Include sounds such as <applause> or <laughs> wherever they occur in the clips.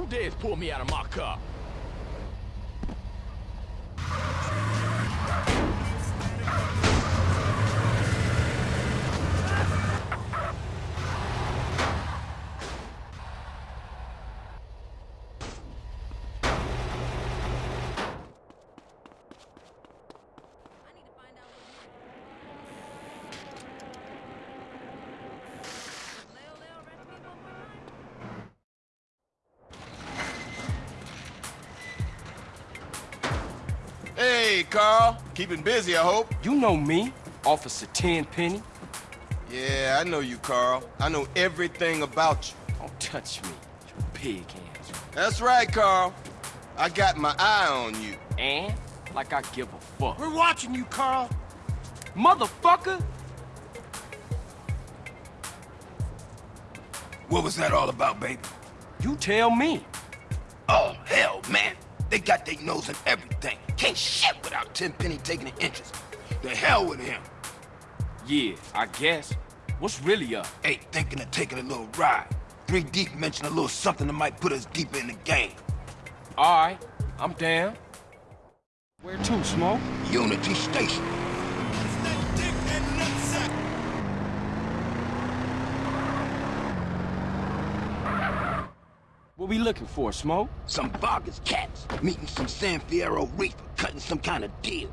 Who dares pull me out of my car? Keeping busy, I hope. You know me, Officer Tenpenny. Yeah, I know you, Carl. I know everything about you. Don't touch me, you pig hands. That's right, Carl. I got my eye on you. And like I give a fuck. We're watching you, Carl. Motherfucker! What was that all about, baby? You tell me. Oh, hell, man. They got their nose in everything. Can't shit without Tenpenny taking an interest. The hell with him. Yeah, I guess. What's really up? Ain't thinking of taking a little ride. Three Deep mentioned a little something that might put us deeper in the game. Alright, I'm down. Where to, Smoke? Unity Station. We looking for, Smoke? Some Vagos cats meeting some San Fierro Rifa, cutting some kind of deal.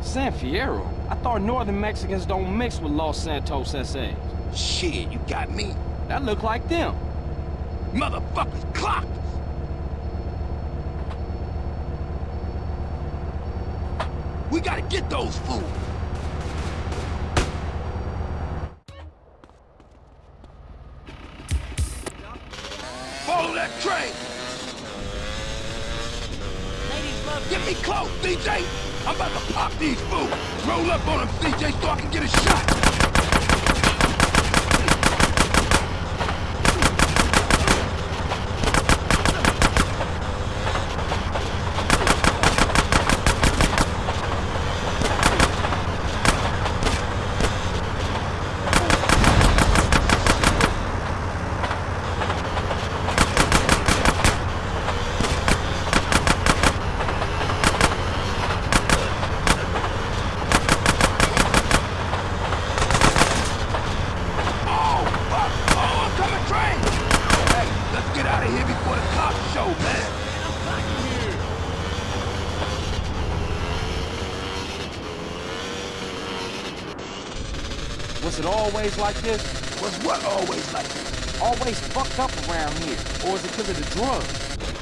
San Fierro? I thought northern Mexicans don't mix with Los Santos SAs. Shit, you got me. That look like them. Motherfuckers clocked us. We gotta get those fools. Follow that train. Get me close, DJ! I'm about to pop these fools. Roll up on them, DJ, so I can get a shot. Oh, fuck! Oh, I'm coming train! Hey, let's get out of here before the cops show, man. Was it always like this? Was what always like this? Always fucked up around here? Or is it because of the drugs?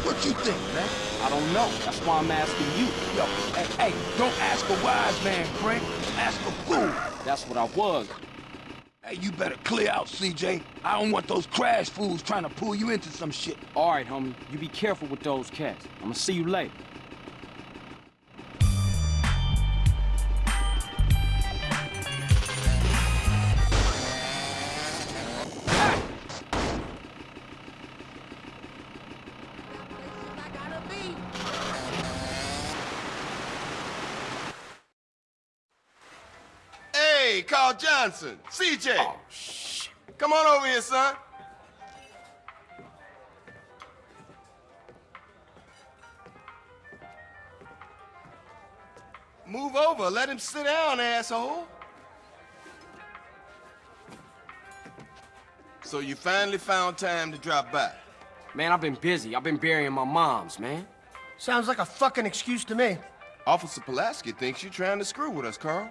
What you think, man? I don't know. That's why I'm asking you. Yo, hey, hey, don't ask a wise man, Frank. Ask a fool. That's what I was. Hey, you better clear out, CJ. I don't want those CRASH fools trying to pull you into some shit. All right, homie. You be careful with those cats. I'm gonna see you later. Johnson. CJ. Oh, shit. Come on over here, son. Move over. Let him sit down, asshole. So you finally found time to drop by. Man, I've been busy. I've been burying my moms, man. Sounds like a fucking excuse to me. Officer Pulaski thinks you're trying to screw with us, Carl.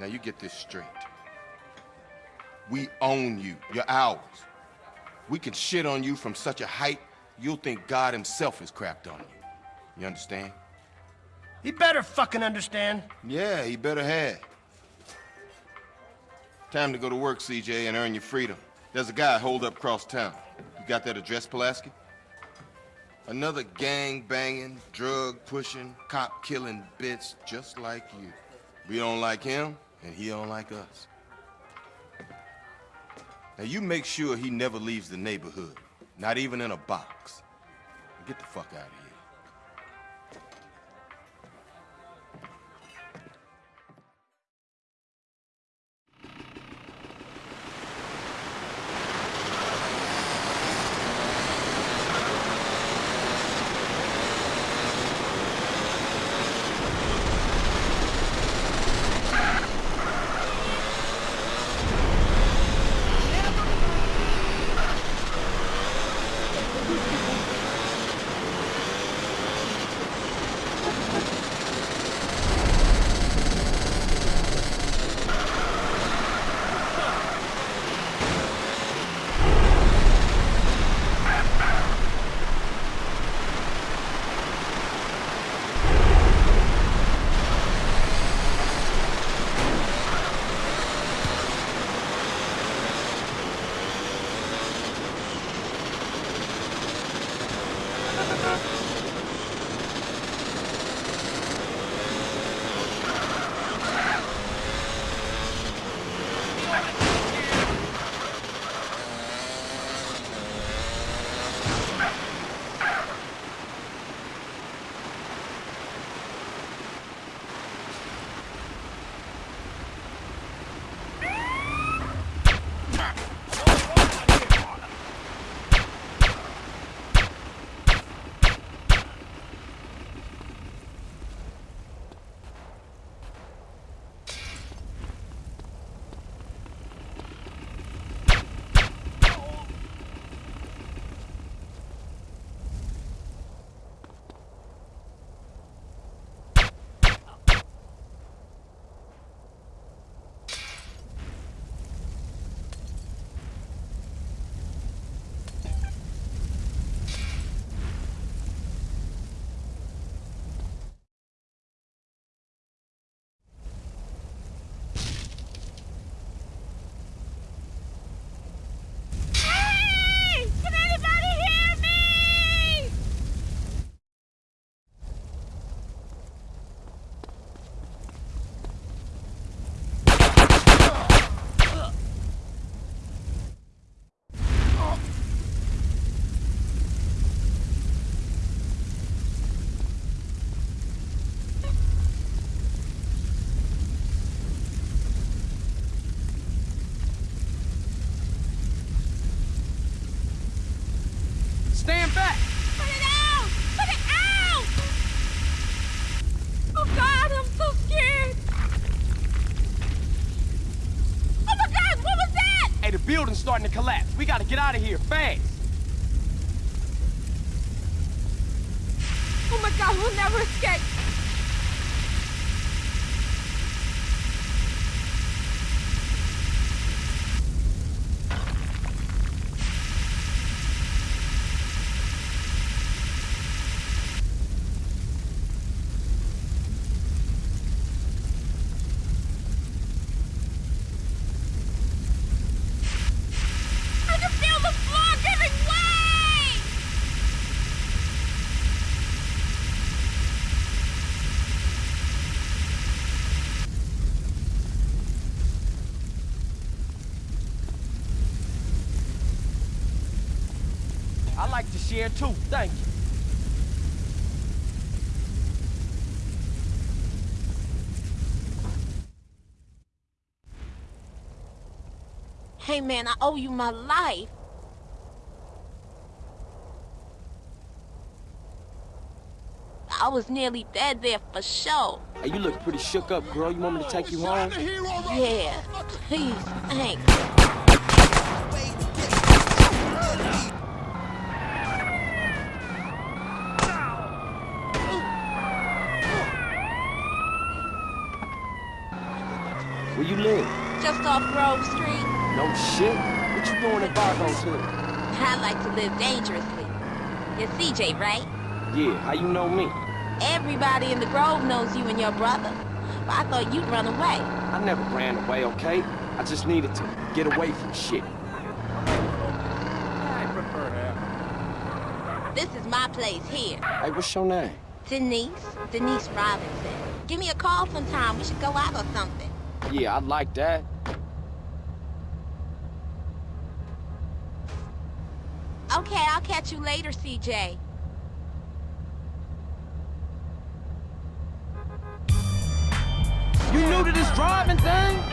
Now you get this straight. We own you. You're ours. We can shit on you from such a height, you'll think God himself has crapped on you. You understand? He better fucking understand. Yeah, he better have. Time to go to work, CJ, and earn your freedom. There's a guy holed up across town. You got that address, Pulaski? Another gang-banging, drug-pushing, cop-killing bitch just like you. We don't like him, and he don't like us. Now you make sure he never leaves the neighborhood, not even in a box. Get the fuck out of here. Stand back! Put it out! Put it out! Oh God, I'm so scared! Oh my God, what was that? Hey, the building's starting to collapse. We gotta get out of here, fast! Oh my God, we'll never escape! Man, I owe you my life. I was nearly dead there for sure. Hey, you look pretty shook up, girl. You want me to take you home? Yeah, please, thanks. Where you live? Just off Grove Street, No shit. What you doing in Vagos Hood? I like to live dangerously. You're CJ, right? Yeah, how you know me? Everybody in the Grove knows you and your brother. But I thought you'd run away. I never ran away, okay? I just needed to get away from shit. I prefer that. This is my place here. Hey, what's your name? Denise, Denise Robinson. Give me a call sometime. We should go out or something. Yeah, I'd like that. Okay, I'll catch you later, CJ. You new to this driving thing?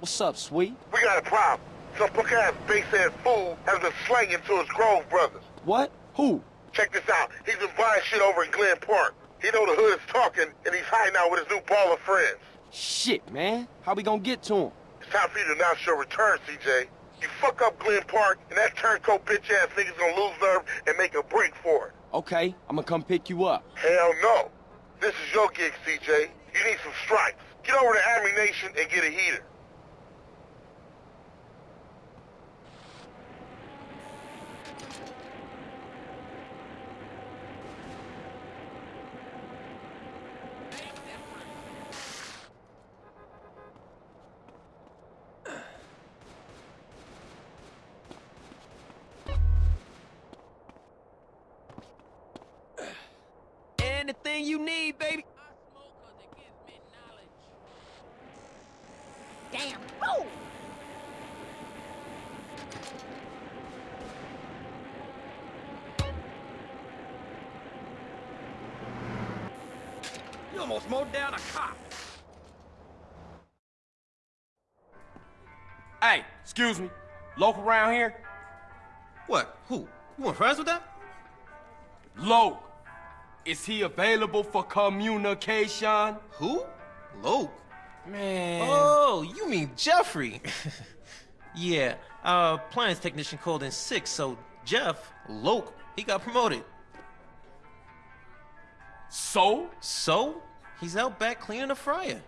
What's up, sweet? We got a problem. Some punk-ass base-ass fool has been slanging to his Grove brothers. What? Who? Check this out. He's been buying shit over in Glen Park. He know the hood is talking, and he's hiding out with his new Ballas friends. Shit, man. How we gonna get to him? It's time for you to announce your return, CJ. You fuck up Glen Park, and that turncoat bitch-ass nigga's gonna lose nerve and make a break for it. Okay, I'm gonna come pick you up. Hell no. This is your gig, CJ. You need some stripes. Get over to Ammu-Nation and get a heater. Anything you need, baby. Damn fool! You almost mowed down a cop. Hey, excuse me. Local around here? What? Who? You want friends with that? Loc. Is he available for communication? Who? Loc. Man. Oh, you mean Jeffrey? <laughs> yeah, our plans technician called in sick, so Jeff, Loc, he got promoted. So? So, he's out back cleaning the fryer.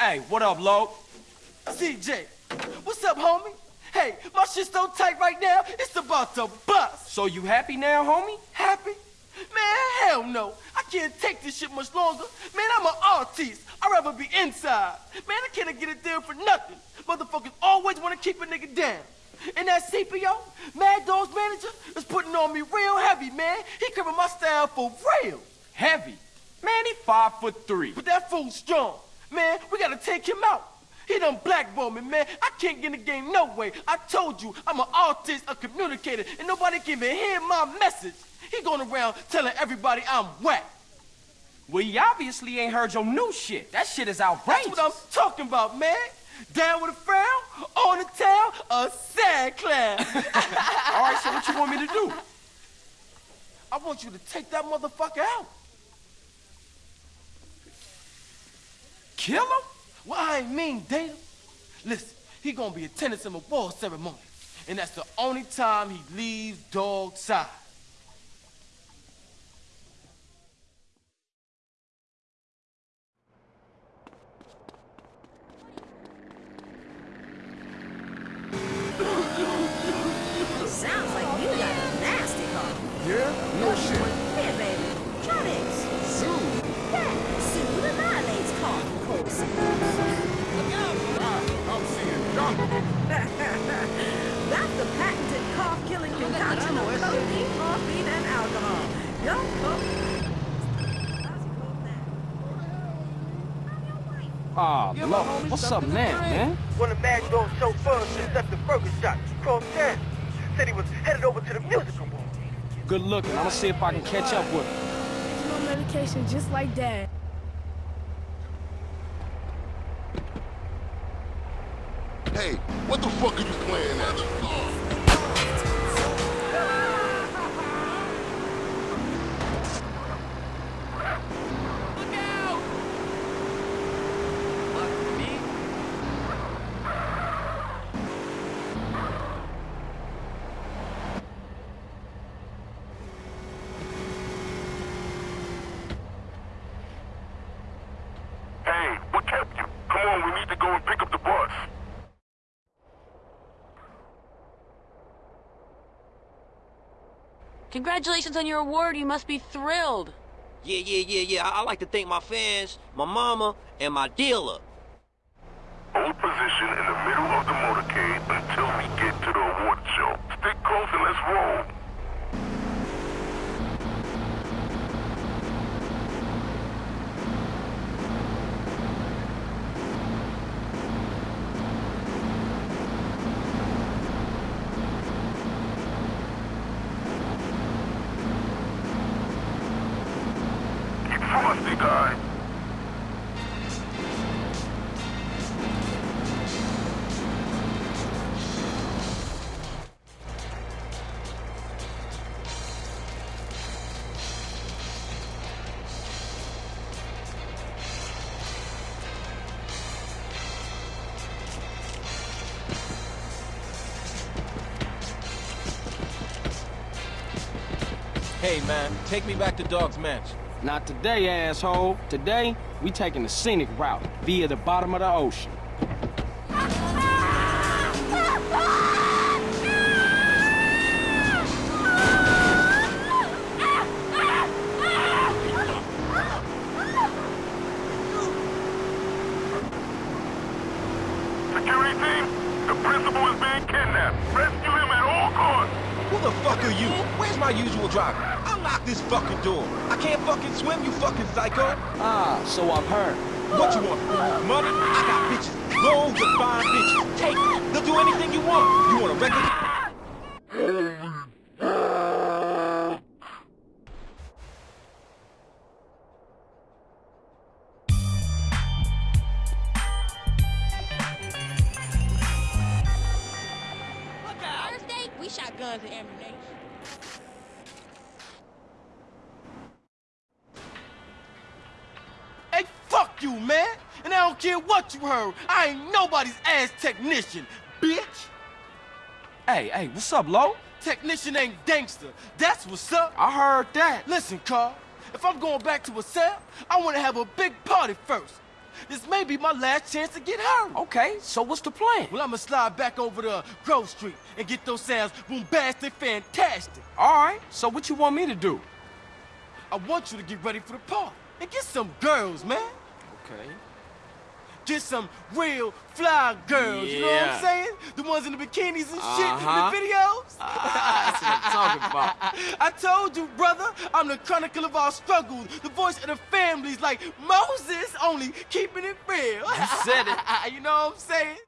Hey, what up, Loc? CJ, what's up, homie? Hey, my shit's so tight right now, it's about to bust. So you happy now, homie? Happy? Man, hell no. I can't take this shit much longer. Man, I'm an artist. I'd rather be inside. Man, I can't get it there for nothing. Motherfuckers always want to keep a nigga down. And that CPO, Madd Dogg's manager, is putting on me real heavy, man. He covering my style for real. Heavy. Man, he five foot three. But that fool's strong. Man, we gotta take him out. He done blackballed me, man. I can't get in the game no way. I told you, I'm an artist, a communicator, and nobody can even hear my message. He going around telling everybody I'm whack. Well, you obviously ain't heard your new shit. That shit is outrageous. That's what I'm talking about, man. Down with a frown, on the tail, a sad clown. <laughs> All right, so what you want me to do? <laughs> I want you to take that motherfucker out. Kill him? Well, I ain't mean date him. Listen, he gonna be attending some award ceremony. And that's the only time he leaves dog side. Ah, Aw, Lord. What's up now, man? One of Madd Dogg's chauffeurs just left the burger shop across town. Said he was headed over to the musical hall. Good looking. I'm gonna see if I can catch up with him. No medication, just like dad. Hey, what the fuck are you playing at? Hey, what kept you? Come on, we need to go and pick up the bus. Congratulations on your award. You must be thrilled. Yeah, yeah, yeah, yeah. I, I like to thank my fans, my mama, and my dealer. Hold position in the middle of the motorcade until we get to the award show. Stick close and let's roll. Hey, man, take me back to Dogg's Mansion. Not today, asshole. Today, we taking the scenic route via the bottom of the ocean. You heard. I ain't nobody's ass technician, bitch. Hey, hey, what's up, Lo? Technician ain't gangster. That's what's up. I heard that. Listen, Carl. If I'm going back to a cell, I want to have a big party first. This may be my last chance to get her. Okay, so what's the plan? Well, I'ma slide back over to Grove Street and get those sounds bombastic, fantastic. All right, so what you want me to do? I want you to get ready for the party and get some girls, man. Okay. Get some real fly girls, you know what I'm saying? The ones in the bikinis and shit Uh-huh. in the videos. Ah, <laughs> that's what I'm talking about? <laughs> I told you, brother, I'm the chronicle of our struggles, the voice of the families, like Moses, only keeping it real. You said it. <laughs> you know what I'm saying?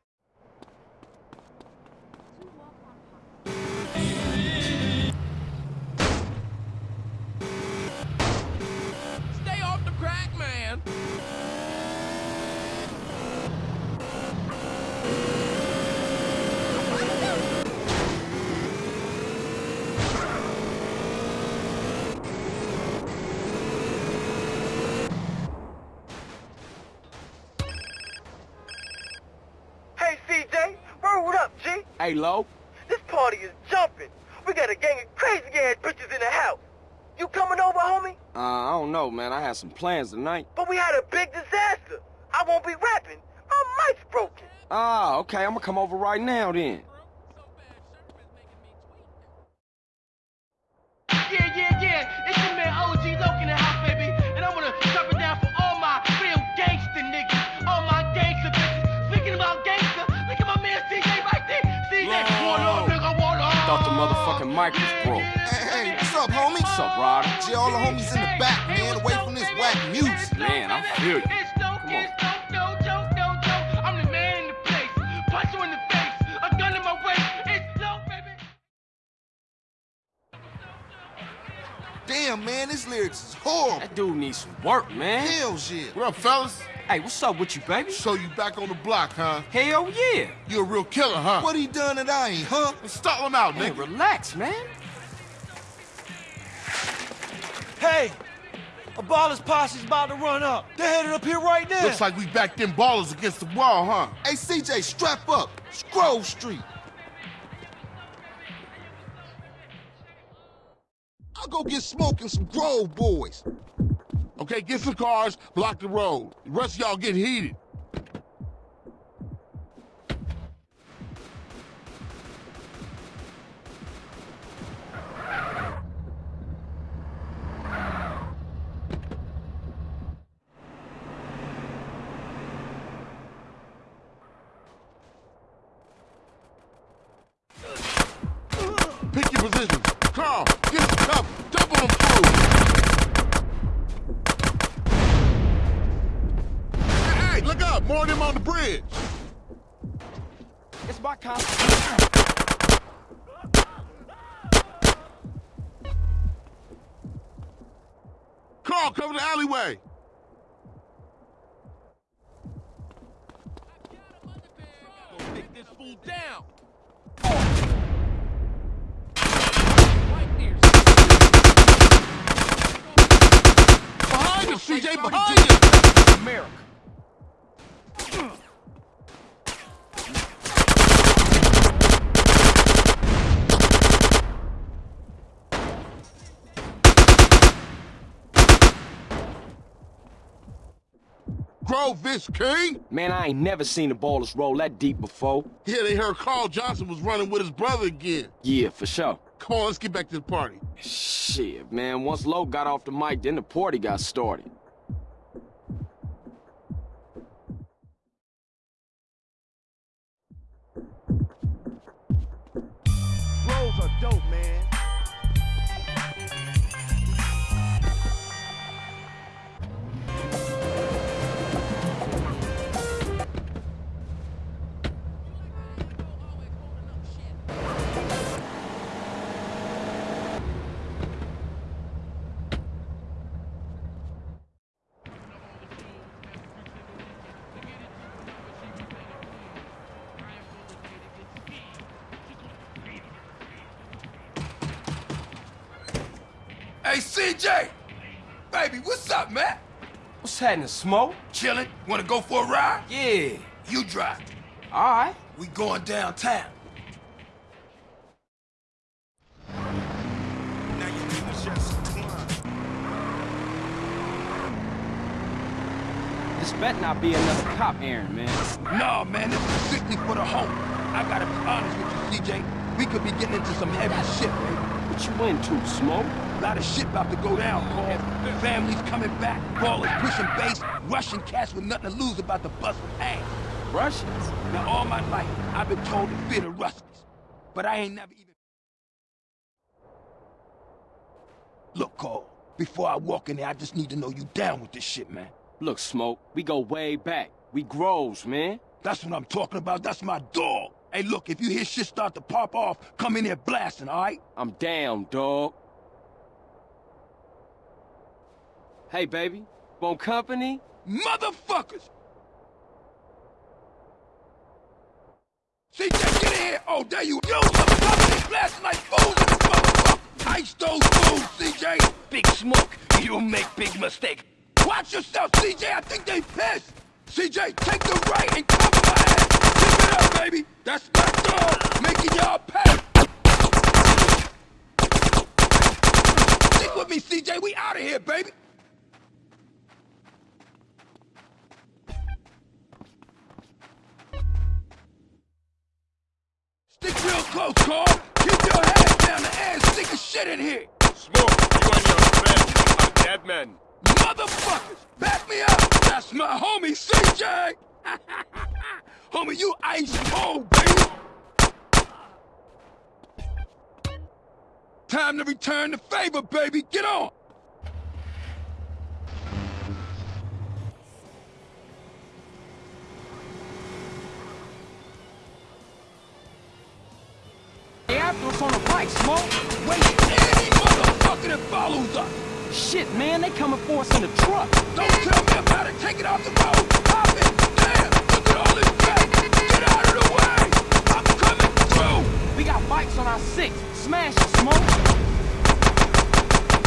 Hey, Lo. This party is jumping. We got a gang of crazy ass bitches in the house. You coming over, homie? Uh, I don't know, man. I had some plans tonight. But we had a big disaster. I won't be rapping. My mic's broken. Ah, okay. I'm gonna come over right now then. Yeah, yeah, yeah. Motherfucking mic was broke. Hey, hey, what's up, homie? What's up, Ryder? Gee, all the homies in the back, man, away from this whack music. Man, I feel you. Damn, man, this lyrics is horrible. That dude needs some work, man. Hell shit. What up, fellas? Hey, what's up with you, baby? So you back on the block, huh? Hell yeah. You a real killer, huh? What he done that I ain't, huh? Stall him out, Hey, nigga. relax, man. Hey, a Ballas posse's about to run up. They're headed up here right now. Looks like we backed them Ballas against the wall, huh? Hey, CJ, strap up. It's Grove Street. I'll go get smoke smoking some Grove boys. Okay, get some cars, block the road. The rest of y'all get heated. Pick your position. Carl, get some cover. Double them through. Hey, hey, look up. More of them on the bridge. It's my cop. Carl, cover the alleyway. Take this fool down. Behind us, CJ, behind us. America. Grove this king. Man, I ain't never seen the Ballas roll that deep before. Yeah, they heard Carl Johnson was running with his brother again. Yeah, for sure. Come on, let's get back to the party. Shit, man. Once Lo got off the mic, then the party got started. Hey, CJ! Baby, what's up, man? What's happening, Smoke? Chillin'? Wanna go for a ride? Yeah. You drive. All right. We going downtown. This better not be another cop errand, man. No, man, this is strictly for the home. I gotta be honest with you, CJ. We could be getting into some heavy shit, baby. What you into, Smoke? A lot of shit about to go down, Paul. Families coming back, Ballas pushing base, Russian cats with nothing to lose about to bust with ass. Russians? Now, all my life, I've been told to fear the Russians. But I ain't never even... Look, Carl, before I walk in there, I just need to know you down with this shit, man. Look, Smoke, we go way back. We grows, man. That's what I'm talking about. That's my dog. Hey, look, if you hear shit start to pop off, come in here blasting, all right? I'm down, dog. Hey, baby. Want company? Motherfuckers! CJ, get in here! Oh, there you go! Motherfuckers blasting like fools in this motherfucker! Ice those fools, CJ! Big smoke, you'll make big mistake. Watch yourself, CJ! I think they pissed! CJ, take the right and cover my ass! Keep it up, baby! That's my dog, making y'all pay! Stick with me, CJ! We out of here, baby! Close, Carl. Keep your head down the air and stick a shit in here. Smoke, you and your friends are dead men. Motherfuckers, back me up. That's my homie, CJ. <laughs> homie, you ice cold, baby. Time to return the favor, baby. Get on. Us on a bike, Smoke. Wait, any motherfucker that follows us. Shit, man, they coming for us in the truck. Don't tell me about it. Take it off the road. Pop it. Damn, look at all this traffic. Get out of the way. I'm coming through. We got bikes on our six. Smash it, Smoke.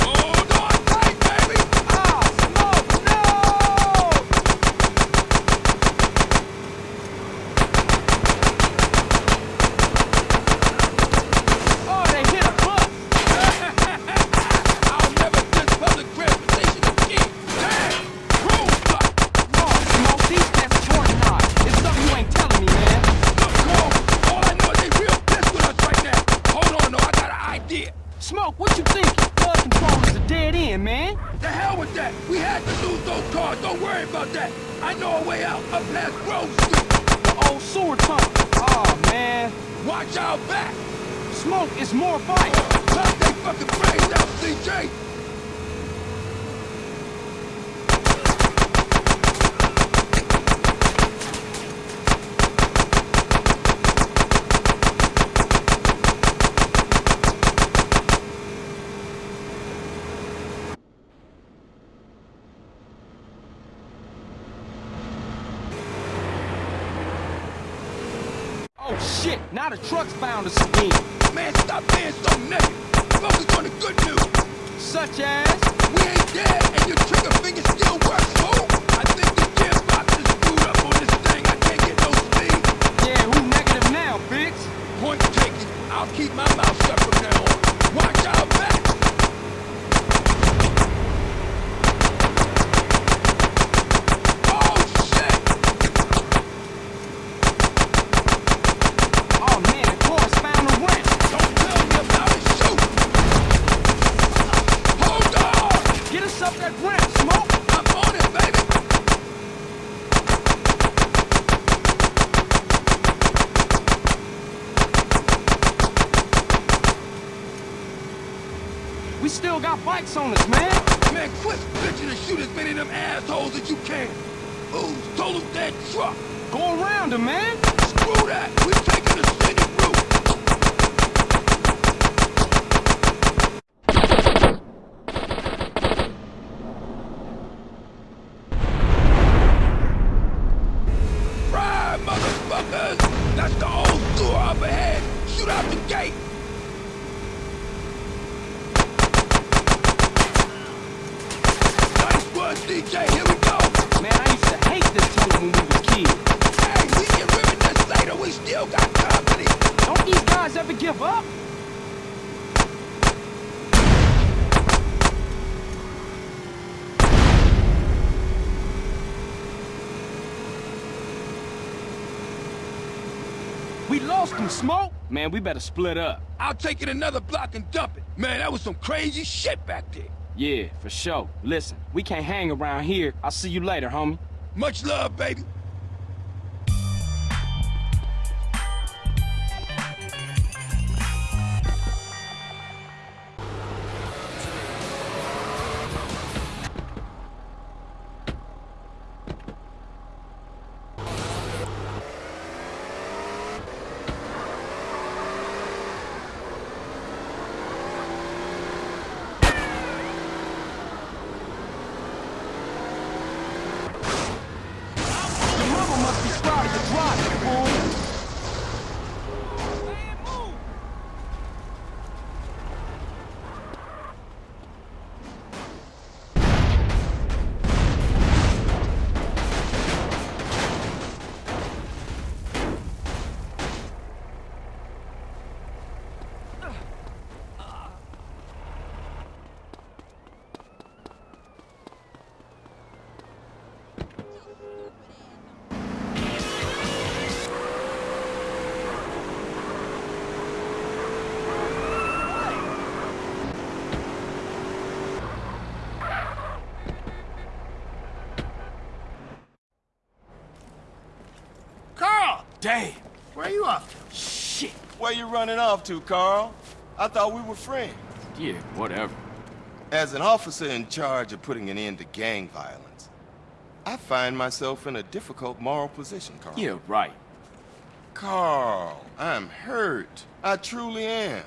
Hold on tight, baby. Ah, Smoke, no! Oh, they hit a bus. I'll never miss public transportation again. Damn, roadblock. Oh, Smoke, these cats torn not. It's something you ain't telling me, man. Look, Cole, all I know is they real pissed with us right now. Hold on, though, I got an idea. Smoke, what you think? Flood control is a dead end, man. The hell with that. We had to lose those cars. Don't worry about that. I know a way out up past Grove Street. The old sewer tunnel. Oh, man. Watch our back. Smoke, it's more bikes. Knock they fucking brains out, CJ. Oh, shit. Now the truck's found us again. Man, stop being so negative. Focus on the good news. Such as... We ain't dead, and your trigger finger still works, fool. I think the gearbox is screwed up on this thing. I can't get no speed. Yeah, who negative now, bitch? Point taken. I'll keep my mouth shut from now on. Watch our back. Oh, shit. Oh, man, the car's found a ramp. Don't tell me about it. Shoot. Hold on. Get us up that ramp, Smoke. I'm on it, baby. We still got bikes on us, man. Man, quit bitching and shoot as many of them assholes as you can. Who's total dead truck? Go around him, man. Screw that. We're taking the scenic route. Ride, motherfuckers! That's the old sewer up ahead. Shoot out the gate. Nice one, DJ. Here we go. Man, I used to hate this tunnel when we was kids. Hey, we get rid of this later. We still got company. Don't these guys ever give up? We lost them, Smoke. Man, we better split up. I'll take it another block and dump it. Man, that was some crazy shit back there. Yeah, for sure. Listen, we can't hang around here. I'll see you later, homie. Much love, baby. Where are you off to? Shit. Where you running off to, Carl? I thought we were friends. Yeah, whatever. As an officer in charge of putting an end to gang violence, I find myself in a difficult moral position, Carl. Yeah, right. Carl, I'm hurt. I truly am.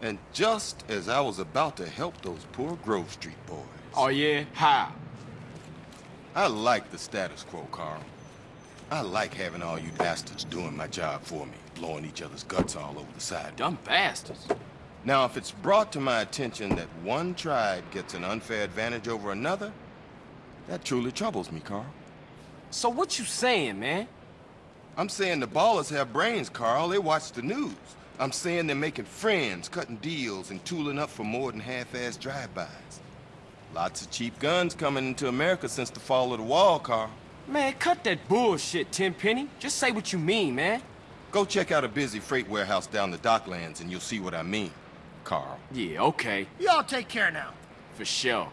And just as I was about to help those poor Grove Street boys. Oh, yeah? How? I like the status quo, Carl. I like having all you bastards doing my job for me, blowing each other's guts all over the side. Dumb bastards. Now, if it's brought to my attention that one tribe gets an unfair advantage over another, that truly troubles me, Carl. So what you saying, man? I'm saying the Ballas have brains, Carl. They watch the news. I'm saying they're making friends, cutting deals, and tooling up for more than half-assed drive-bys. Lots of cheap guns coming into America since the fall of the wall, Carl. Man, cut that bullshit, Tenpenny. Just say what you mean, man. Go check out a busy freight warehouse down the docklands and you'll see what I mean, Carl. Yeah, okay. Y'all take care now. For sure.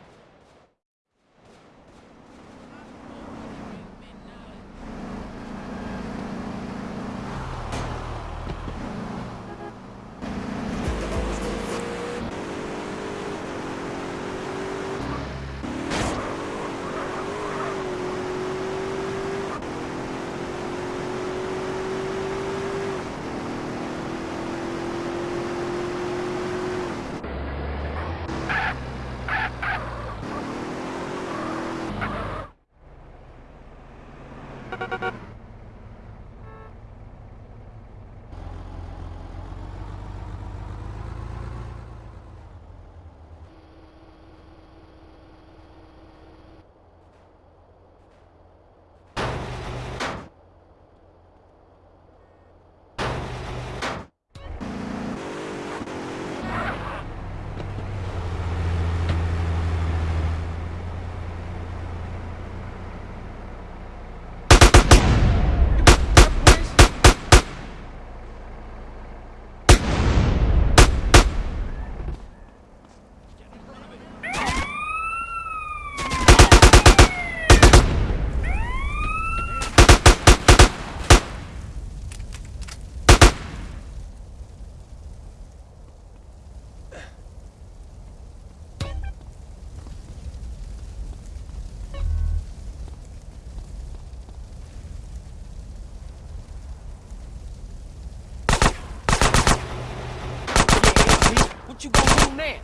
What you gonna do now?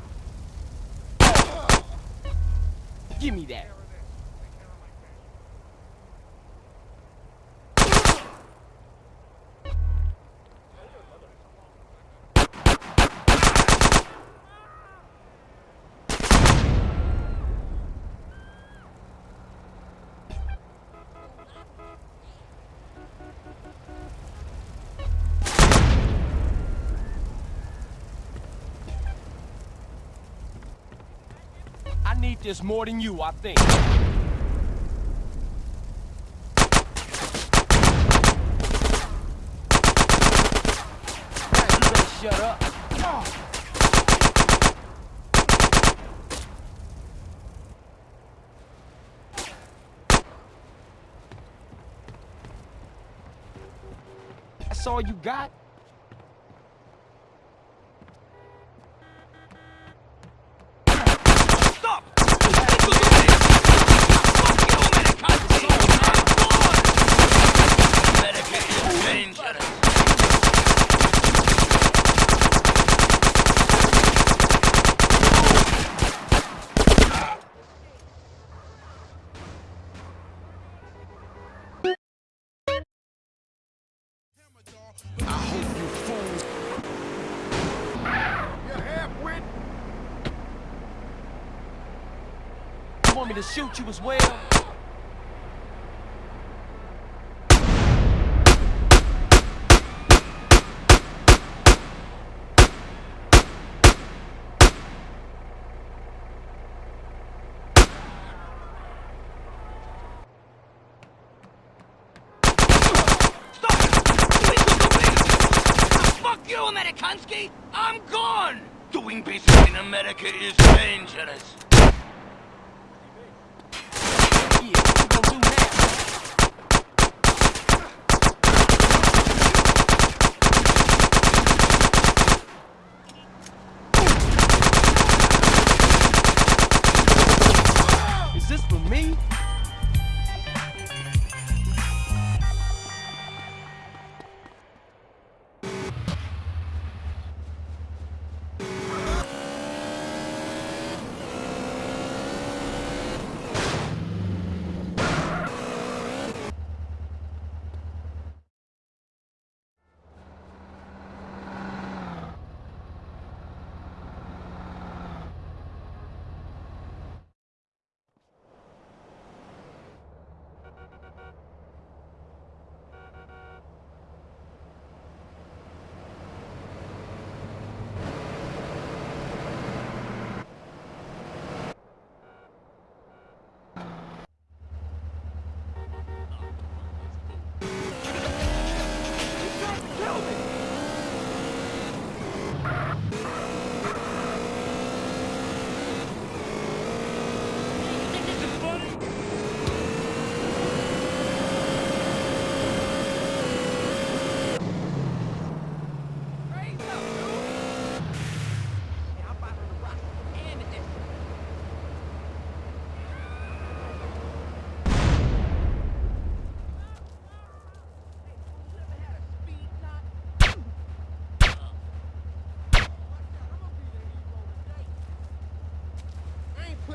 Give me that. I this more than you, I think. Shut up. That's all you got? To shoot you as well? Amerikansky! I'm gone! Doing business in America is dangerous.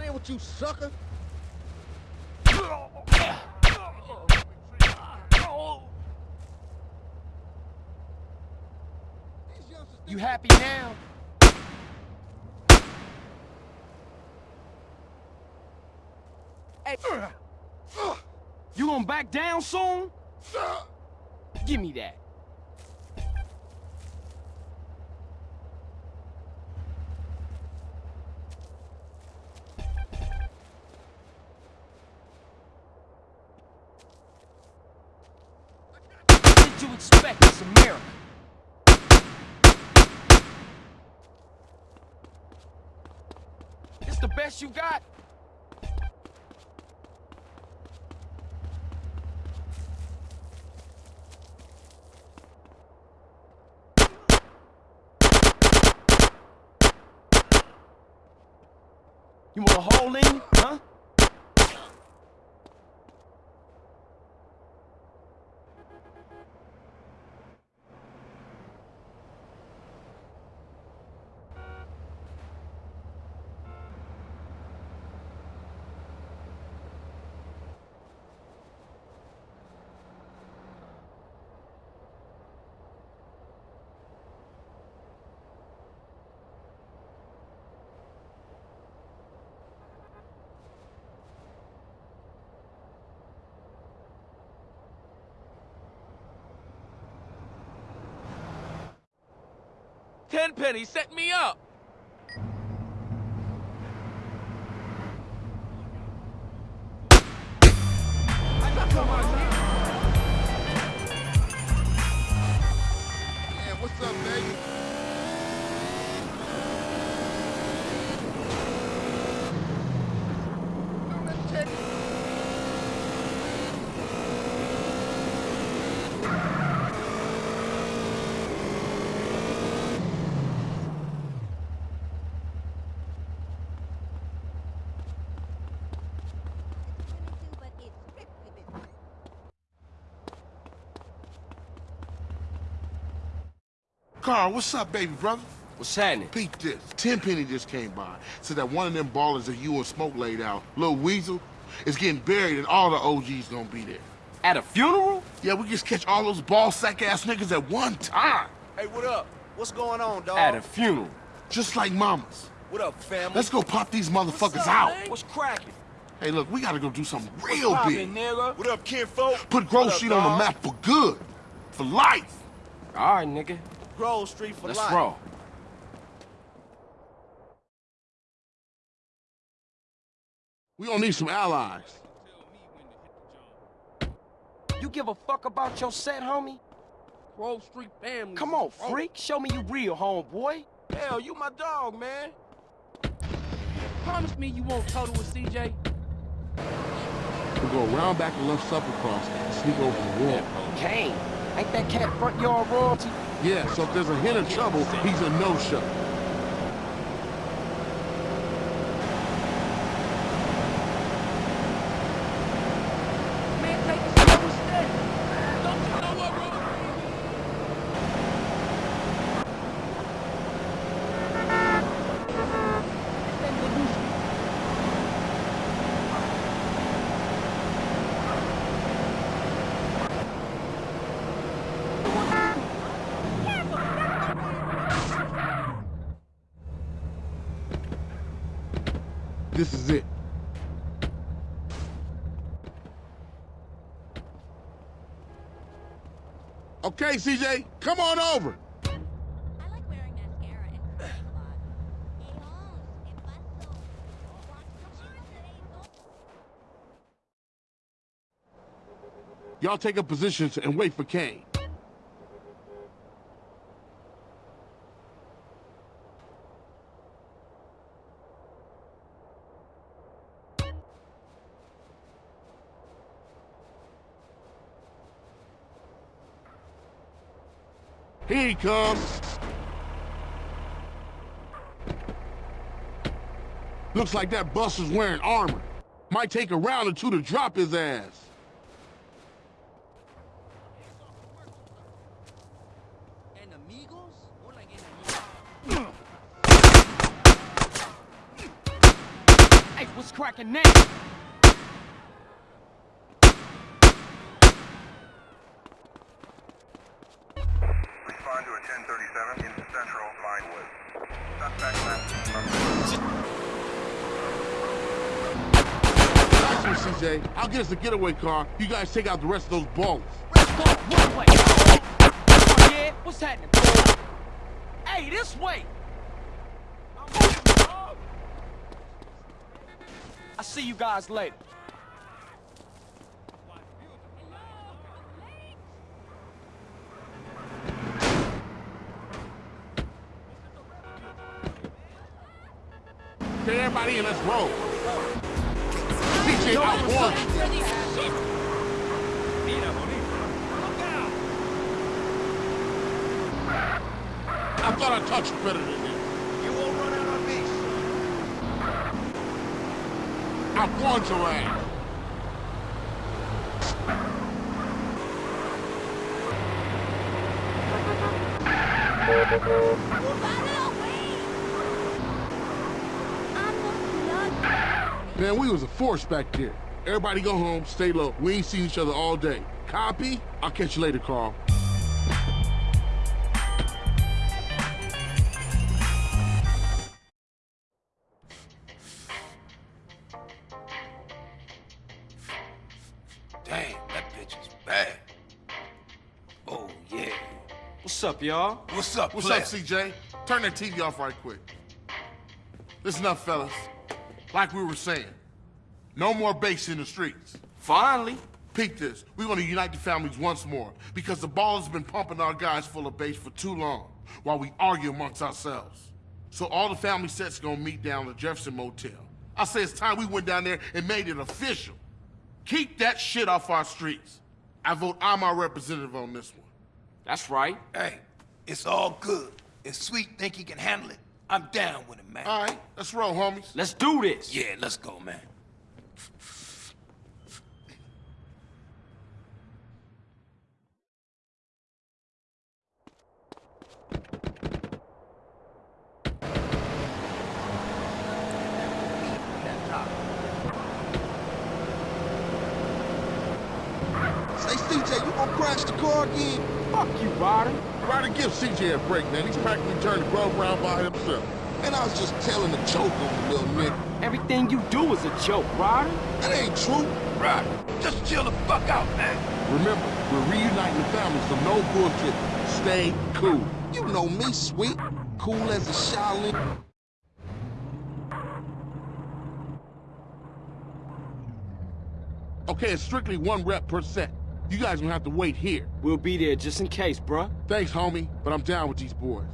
Playing with you, sucker. You happy now? Hey, you gonna back down soon? Give me that. What did you expect? It's America. It's the best you got? You want a hole in you, huh? Tenpenny set me up. Carl, what's up, baby brother? What's happening? Peep this. Tenpenny just came by. Said that one of them Ballas that you and Smoke laid out, Lil Weasel, is getting buried and all the OGs gonna be there. At a funeral? Yeah, we just catch all those ball sack ass niggas at one time. Hey, what up? What's going on, dog? At a funeral. Just like mamas. What up, family? Let's go pop these motherfuckers What's up, out. man? What's cracking? Hey, look, we gotta go do something real Poppin', big. nigga? What up, kinfolk? Put Grove What Street on the map for good. For life. All right, nigga. Grove Street for Let's life. roll. We gonna need some allies. You give a fuck about your set, homie? Grove Street family. Come on, freak. Show me you real, homeboy. Hell, you my dog, man. Promise me you won't total with CJ. We'll go around back and left supper cross and sneak over the wall. Kane, ain't that cat front yard royalty? Yeah, so if there's a hint of trouble, he's a no-show. This is it. Okay, CJ, come on over. Y'all take up positions and wait for Kane. Comes. Looks like that buster's wearing armor. Might take a round or two to drop his ass. Hey, what's cracking now? CJ. I'll get us a getaway car. You guys take out the rest of those Ballas. One way. Oh, yeah, what's happening? Hey, this way. I'll see you guys later. Okay, everybody in, let's roll. I touched you better than this. You won't run out on me. I warned your ass. Man, we was a force back there. Everybody go home, stay low. We ain't seen each other all day. Copy? I'll catch you later, Carl. Y'all? What's up, What's player? up, CJ? Turn that TV off right quick. Listen up, fellas. Like we were saying, no more base in the streets. Finally. Peep this. We're gonna unite the families once more because the Ballas has been pumping our guys full of base for too long while we argue amongst ourselves. So all the family sets gonna meet down at the Jefferson Motel. I say it's time we went down there and made it official. Keep that shit off our streets. I vote I'm our representative on this one. That's right. Hey, it's all good. If Sweet think he can handle it, I'm down with him, man. All right, let's roll, homies. Let's do this. Yeah, let's go, man. Say, CJ, you gonna crash the car again? Fuck you, Ryder. Ryder, give CJ a break, man. He's practically turned the glove around by himself. And I was just telling a joke on the little nigga. Everything you do is a joke, Ryder. That ain't true. Right. Just chill the fuck out, man. Remember, we're reuniting the family, so no bullshit. Stay cool. You know me, sweet. Cool as a Shaolin. Okay, it's strictly one rep per set. You guys gonna have to wait here. We'll be there just in case, bruh. Thanks, homie, but I'm down with these boys.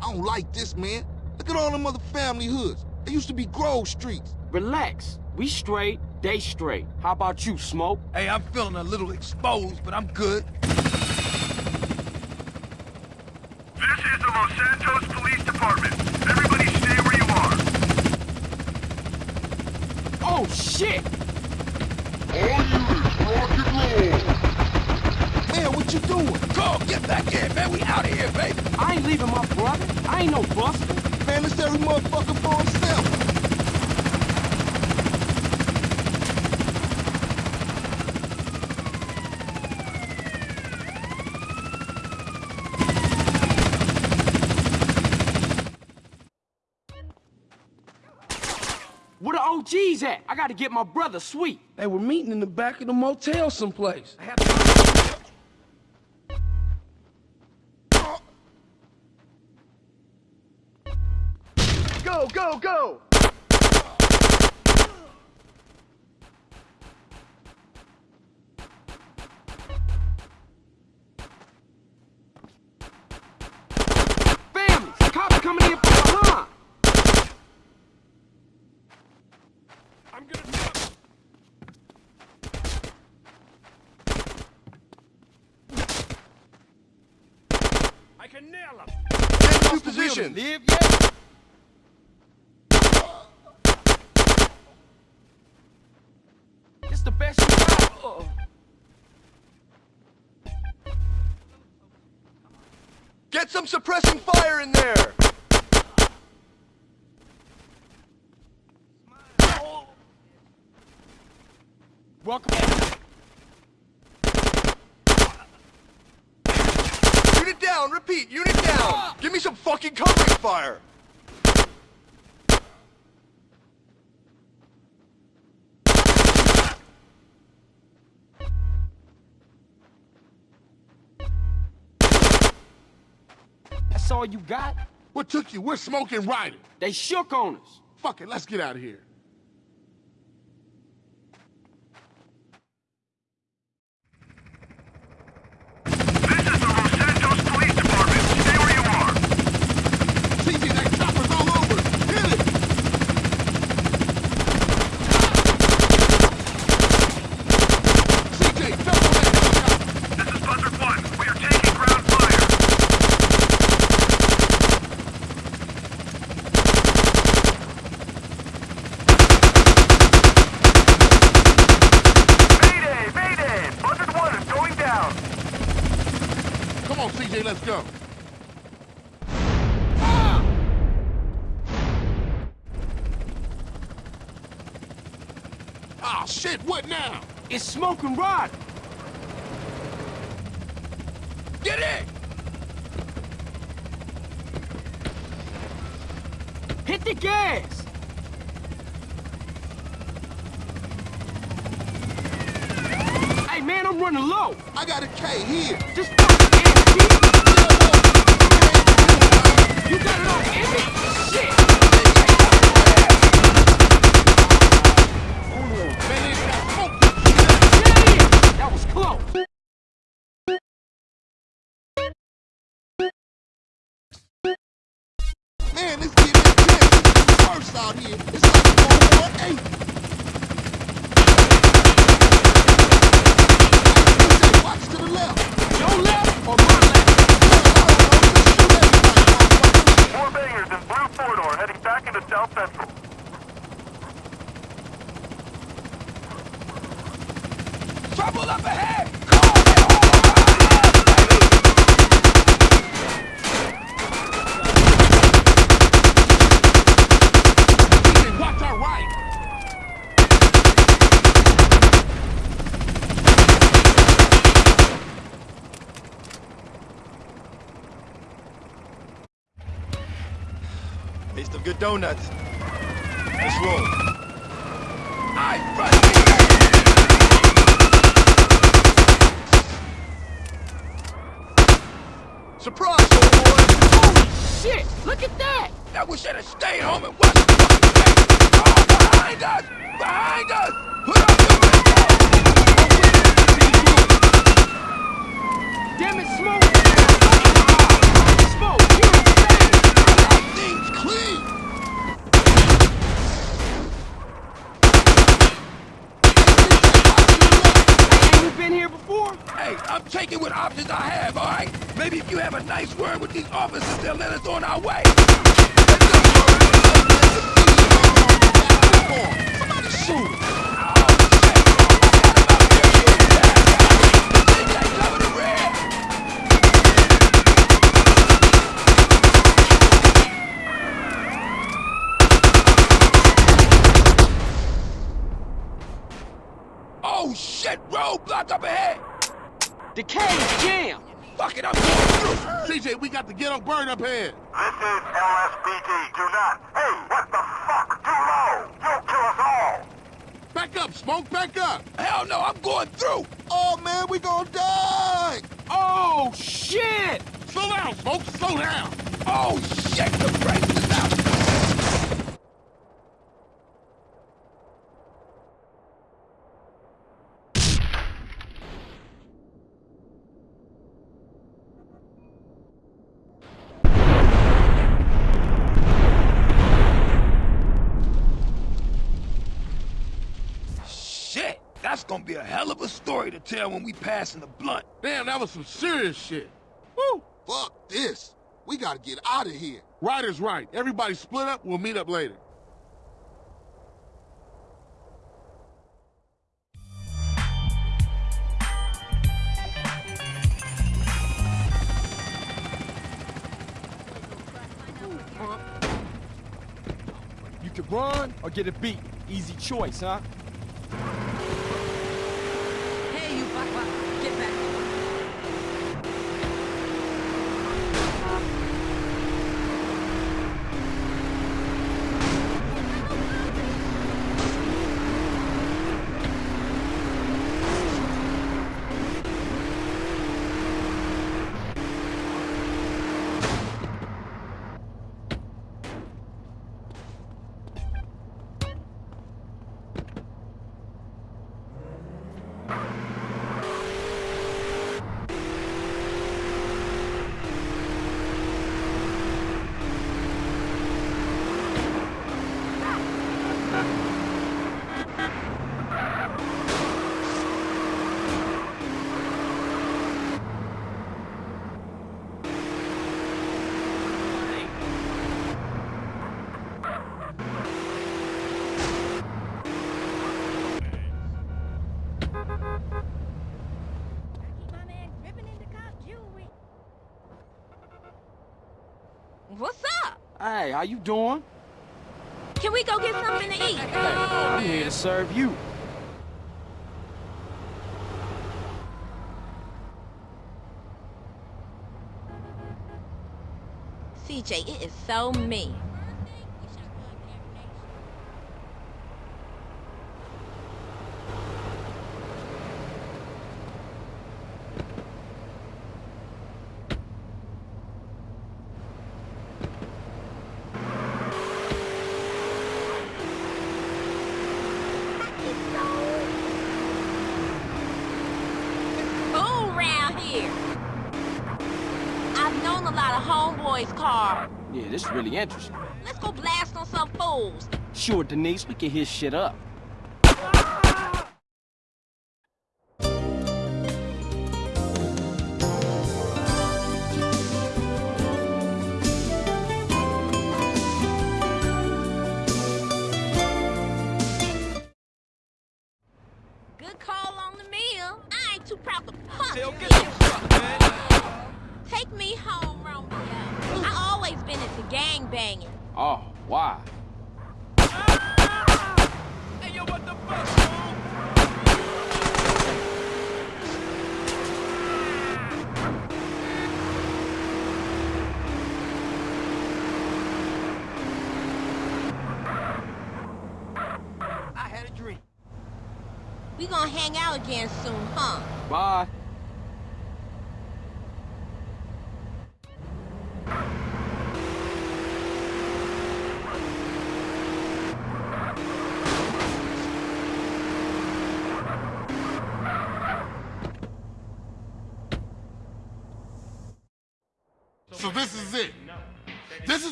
I don't like this, man. Look at all them other family hoods. They used to be Grove Streets. Relax. We straight, they straight. How about you, Smoke? Hey, I'm feeling a little exposed, but I'm good. This is the Los Santos Police Department. Everybody stay where you are. Oh, shit! All units, rock and roll. Man, what you doing? Go, get back in, man. We out of here, baby. I ain't leaving my brother. I ain't no buster. Man, it's every motherfucker for himself. OG's at? I gotta get my brother Sweet. They were meeting in the back of the motel someplace. Go, go, go! Position. Live yet? It's the best you got. Uh, Get some suppressing fire in there. welcome. Unit down. Repeat. Unit down. Give me some fucking covering fire. That's all you got? What took you? We're smoking Ryder. They shook on us. Fuck it, let's get out of here. CJ, that chopper's all over. Hit it. CJ, jump on that helicopter. This is Buzzard 1. We are taking ground fire. Mayday! Mayday! Buzzard 1 is going down. Come on, CJ, let's go. Ah, shit, what now? It's smoking rod. Get in. Hit the gas. Hey man, I'm running low. I got a K here. Just fucking empty. You got it all empty? Shit. Man, they got smoke. Damn, that was close. Man, this kid is intense. This is worse out here. It's like World War Eight. CJ, watch to the left. Your left or my left? Four bangers in blue four-door heading back into South Central. Trouble up ahead! CJ, watch our right. Taste of good donuts. Let's roll. I fucking... Surprise, old boy. Holy Shit, look at that. Now we should have stayed home and watched the fucking game. Oh, behind us! Behind us! Put up your Damn it. Smoke, you're insane. Things clean. Ain't you been here before? Hey, I'm taking what options I have, all right? Maybe if you have a nice word with these officers, they'll let us on our way. Somebody shoot him. Cover the rear! Oh shit! Roadblock up ahead! The cage jammed. Fuck it, I'm going through! CJ, we got the ghetto bird up here. This is LSPD. Do not. Hey, what the fuck? Too low. You'll kill us all. Back up, Smoke, back up! Hell no, I'm going through! Oh, man, we gonna die! Oh, shit! Slow down, Smoke, slow down! Oh, shit, the brakes is out! Shit, that's gonna be a hell of a story to tell when we pass in the blunt. Damn, that was some serious shit. Woo! Fuck this. We gotta get out of here. Right is right. Everybody split up, we'll meet up later. You can run or get a beat. Easy choice, huh? Hey, you fuck, fuck. Get back. What's up? Hey, how you doing? Can we go get something to eat? I'm here to serve you. CJ, it is so me. Cool round here. I've known a lot of homeboys' cars. Yeah, this is really interesting. Let's go blast on some fools. Sure, Denise, we can hit shit up. Good call on the meal. I ain't too proud to punch Tell, you. get some stuff, man. Take me home, Romeo. Gang banging. Oh, why? Ah! Hey, yo, what the fuck, fool? Ah! I had a dream. We gonna hang out again soon, huh? Bye.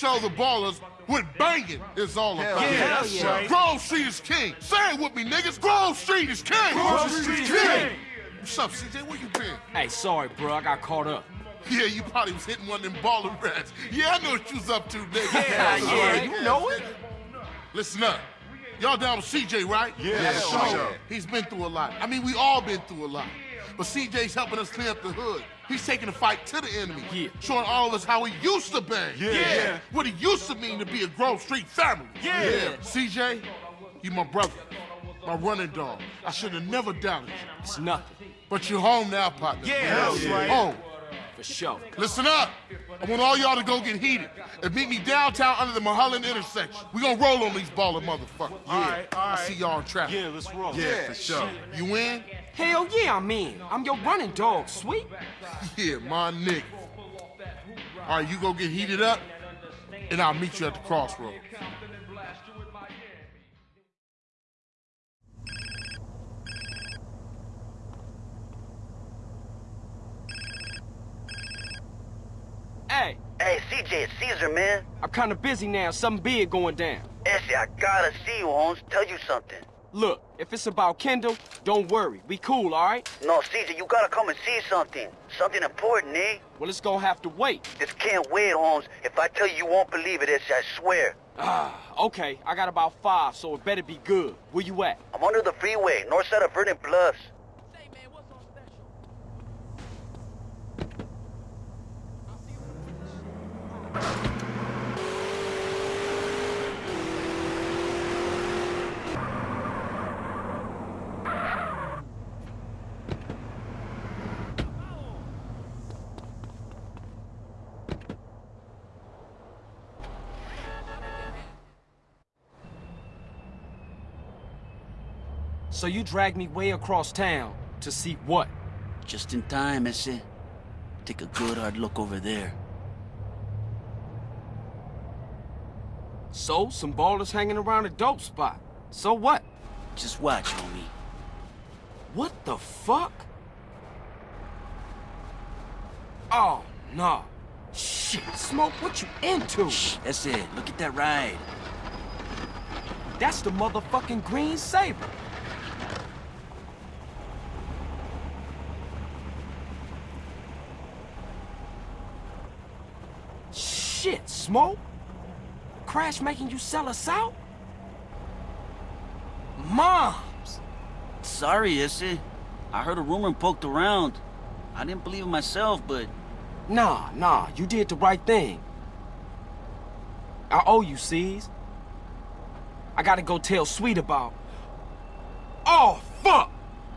Show the Ballas what banging is all about. yeah, that's right. Grove Street is king. Say it with me, niggas. Grove Street is king. Grove Street is king. What's up, CJ? Where you been? Hey, sorry, bro. I got caught up. Yeah, you probably was hitting one of them baller rats. Yeah, I know what you was up to, nigga. Yeah, yeah, you know it. Listen up. Y'all down with CJ, right? Yeah, So, sure. He's been through a lot. I mean, we all been through a lot. But CJ's helping us clean up the hood. He's taking the fight to the enemy. Yeah. Showing all of us how he used to be. Yeah. Yeah. What it used to mean to be a Grove Street family. Yeah. CJ, you my brother. My running dog. I should have never doubted you. It's nothing. But you're home now, partner. Yeah, that's right. Home. For sure. Listen up. I want all y'all to go get heated and meet me downtown under the Mulholland intersection. We gonna roll on these baller motherfuckers. Yeah. All right, all I right. see y'all in traffic. Yeah, let's roll. Yeah, for sure. You in? Hell yeah, I'm in. I'm your running dog, sweet. Yeah, my nigga. All right, you go get heated up, and I'll meet you at the crossroads. Hey, Hey, CJ, it's Cesar, man. I'm kinda busy now. Something big going down. ese, I gotta see you, Holmes. Tell you something. Look, if it's about Kendl, don't worry. We cool, all right? No, CJ, you gotta come and see something. Something important, eh? Well, it's gonna have to wait. This can't wait, Holmes. If I tell you, you won't believe it, ese, I swear. Ah, okay. I got about five, so it better be good. Where you at? I'm under the freeway, north side of Verdant Bluffs. So you dragged me way across town to see what? Just in time, ese. Take a good hard look over there. So, some Ballas hanging around a dope spot. So what? Just watch, homie. What the fuck? Oh, no. Shit, Smoke, what you into? Shh, that's it. Look at that ride. That's the motherfucking Green Sabre. Shit, Smoke? Crash making you sell us out? Moms! Sorry, ese. I heard a rumor and poked around. I didn't believe it myself, but Nah, nah, you did the right thing. I owe you, C's. I gotta go tell Sweet about... Oh, fuck!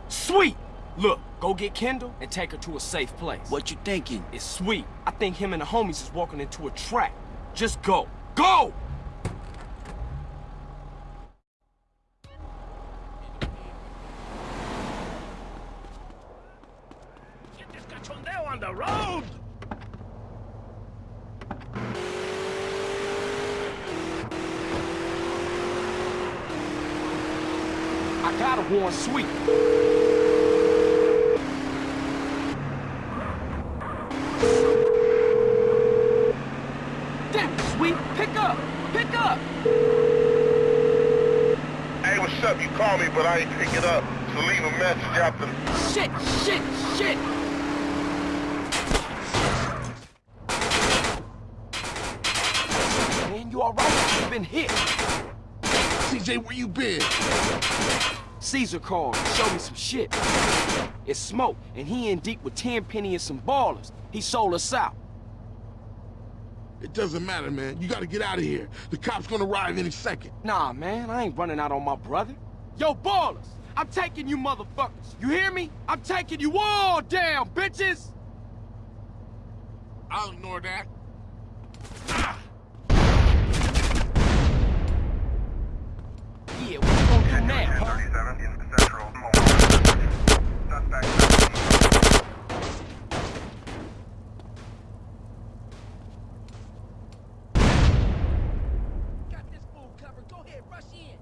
Sweet! Look, go get Kendl and take her to a safe place. what you thinking? It's Sweet. I think him and the homies is walking into a trap. Just go. Go! Get this cachondeo on the road! I gotta warn Sweet. Damn it, Sweet! Pick up! Pick up! Hey, what's up? You call me, but I ain't pick it up. So leave a message after the... Shit! Shit! Shit! Man, you alright? You've been hit. CJ, where you been? Cesar called and showed me some shit. It's Smoke, and he in deep with Tenpenny and some Ballas. He sold us out. It doesn't matter, man. You gotta get out of here. The cops gonna arrive any second. Nah, man, I ain't running out on my brother. Yo, Ballas, I'm taking you motherfuckers. You hear me? I'm taking you all down, bitches! I'll ignore that. Yeah, what you gonna do now, huh? Got this fool covered. Go ahead, rush in.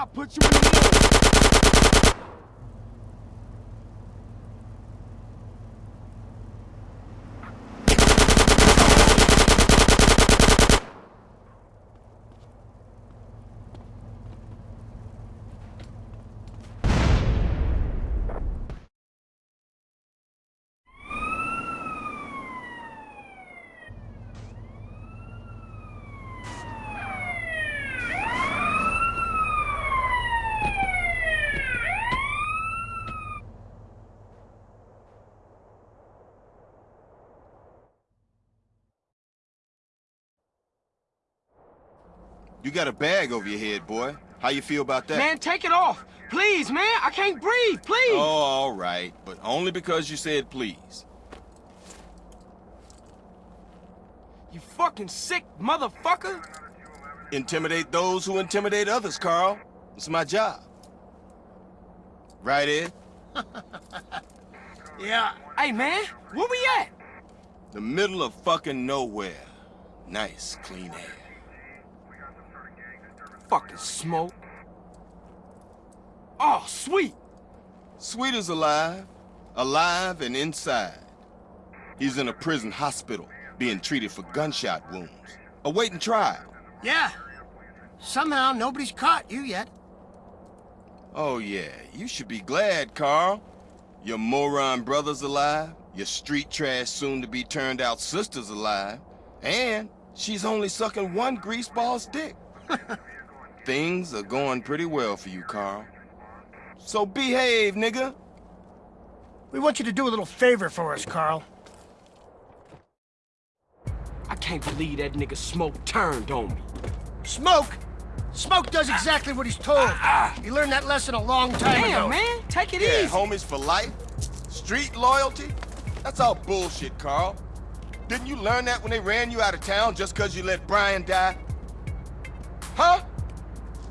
I'll put you in the middle. You got a bag over your head, boy. How you feel about that? Man, take it off. Please, man. I can't breathe. Please. Oh, all right. But only because you said please. You fucking sick motherfucker. Intimidate those who intimidate others, Carl. It's my job. Right, Ed? <laughs> yeah. Hey, man, where we at? The middle of fucking nowhere. Nice, clean air. Fucking smoke. Oh, sweet. Sweet is alive. Alive and inside. He's in a prison hospital, being treated for gunshot wounds. Awaiting trial. Yeah. Somehow nobody's caught you yet. Oh, yeah. You should be glad, Carl. Your moron brother's alive. Your street trash soon-to-be turned-out sister's alive. And she's only sucking one greaseball's dick. <laughs> Things are going pretty well for you, Carl. So behave, nigga. We want you to do a little favor for us, Carl. I can't believe that nigga Smoke turned on me. Smoke? Smoke does exactly what he's told. Ah, ah. He learned that lesson a long time Damn, ago. man. Take it yeah, easy. homies for life? Street loyalty? That's all bullshit, Carl. Didn't you learn that when they ran you out of town just because you let Brian die? Huh?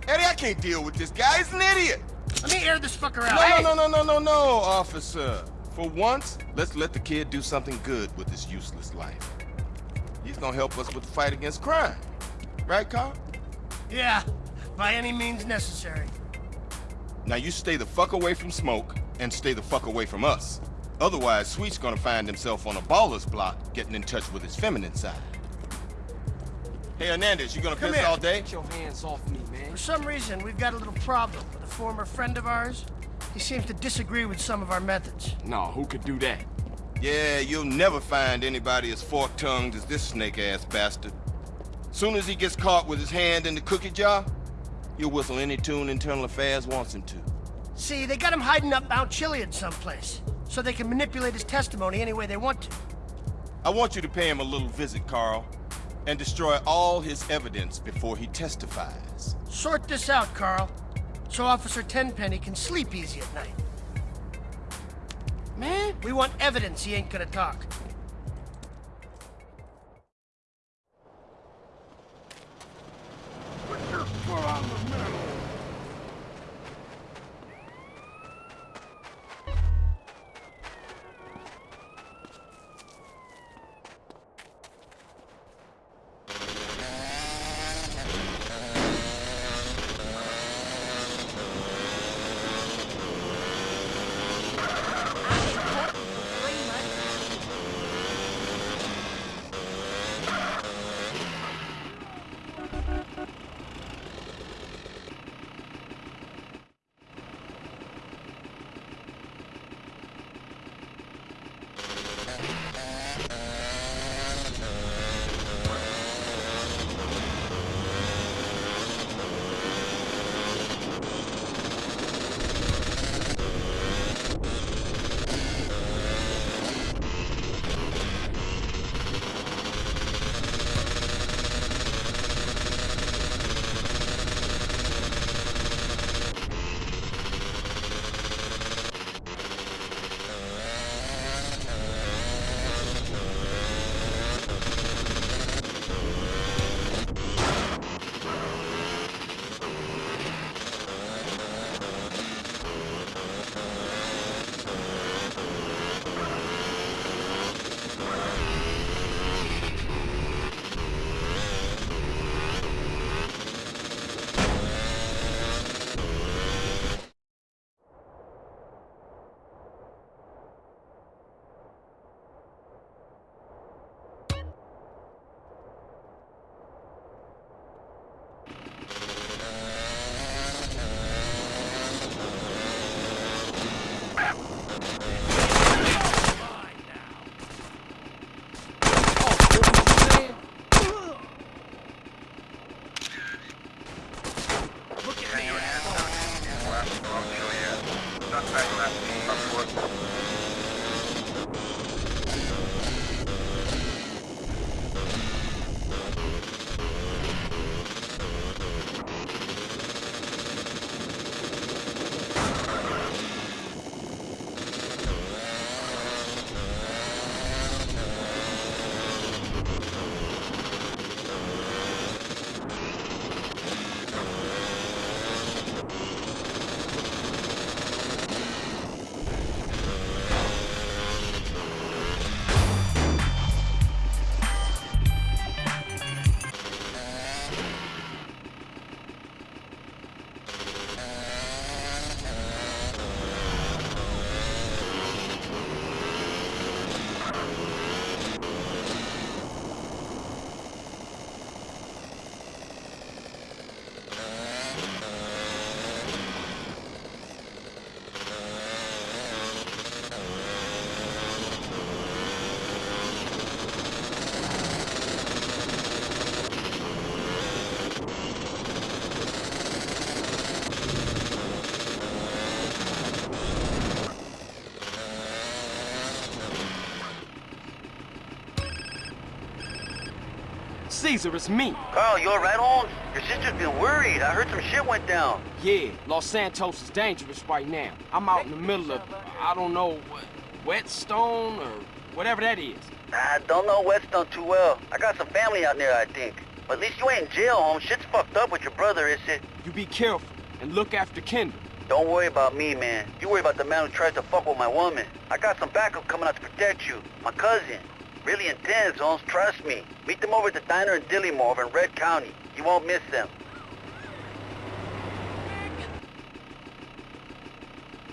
Eddie, I can't deal with this guy. He's an idiot. Let me air this fucker out. No, Hey! no, no, no, no, no, no, officer. For once, let's let the kid do something good with his useless life. He's gonna help us with the fight against crime. Right, Carl? Yeah, by any means necessary. Now you stay the fuck away from Smoke, and stay the fuck away from us. Otherwise, Sweet's gonna find himself on a Ballas block, getting in touch with his feminine side. Hey, Hernandez, you gonna Come piss here. all day? Get your hands off me, man. For some reason, we've got a little problem with a former friend of ours. He seems to disagree with some of our methods. No, who could do that? Yeah, you'll never find anybody as fork-tongued as this snake-ass bastard. Soon as he gets caught with his hand in the cookie jar, he'll whistle any tune Internal Affairs wants him to. See, they got him hiding up Mount Chiliad someplace, so they can manipulate his testimony any way they want to. I want you to pay him a little visit, Carl, and destroy all his evidence before he testifies. Sort this out, Carl, so Officer Tenpenny can sleep easy at night. Man, we want evidence he ain't gonna talk. Put your foot on the metal! Cesar, it's me. Carl, you alright, Holmes? Your sister's been worried. I heard some shit went down. Yeah, Los Santos is dangerous right now. I'm out in the middle of, I don't know, what. Whetstone or whatever that is. I don't know Whetstone too well. I got some family out there, I think. But at least you ain't in jail, Holmes. Shit's fucked up with your brother, is it? You be careful and look after Kendl. Don't worry about me, man. You worry about the man who tried to fuck with my woman. I got some backup coming out to protect you. My cousin. Really intense, Holmes. Trust me. Meet them over at the diner in Dillimore over in Red County. You won't miss them.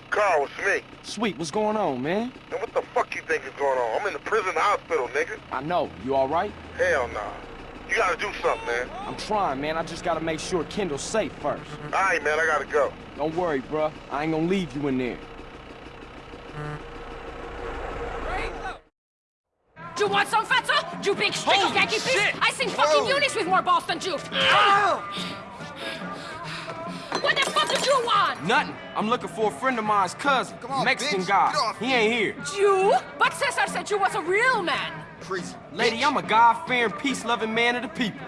Carl, it's me. Sweet, what's going on, man? And what the fuck you think is going on? I'm in the prison hospital, nigga. I know. You all right? Hell nah. You gotta do something, man. I'm trying, man. I just gotta make sure Kendl's safe first. All right, man. I gotta go. Don't worry, bruh. I ain't gonna leave you in there. Do you want some fatso? You big streak of Yankee shit! I sing fucking Whoa. Eunice with more balls than you. What the fuck did you want? Nothing. I'm looking for a friend of mine's cousin, on, Mexican bitch. guy. Off He ain't here. You? But Cesar said you was a real man. Crazy. Lady, I'm a God-fearing, peace-loving man of the people.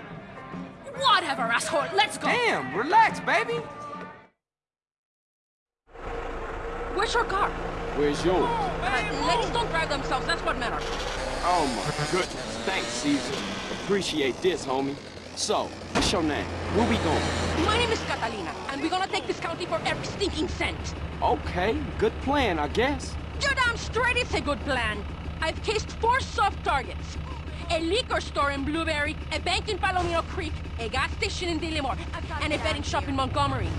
Whatever, asshole. Let's go. Damn, relax, baby. Where's your car? Where's yours? Uh, ladies don't drive themselves. That's what matters. Oh my goodness. Thanks, Cesar. Appreciate this, homie. So, what's your name? Where we going? My name is Catalina, and we're gonna take this county for every stinking cent. Okay, good plan, I guess. You're damn straight it's a good plan. I've cased four soft targets. A liquor store in Blueberry, a bank in Palomino Creek, a gas station in Dillimore, and a betting shop in Montgomery.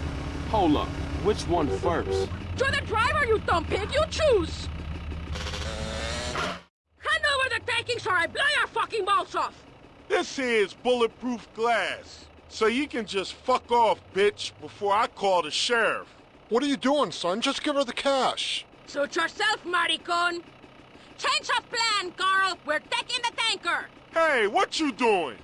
Hold up. Which one first? You're the driver, you dumb pig! You choose! Hand over the takings or I blow your fucking balls off! This here is bulletproof glass. So you can just fuck off, bitch, before I call the sheriff. What are you doing, son? Just give her the cash. Suit yourself, maricon! Change of plan, Carl! We're taking the tanker! Hey, what you doing?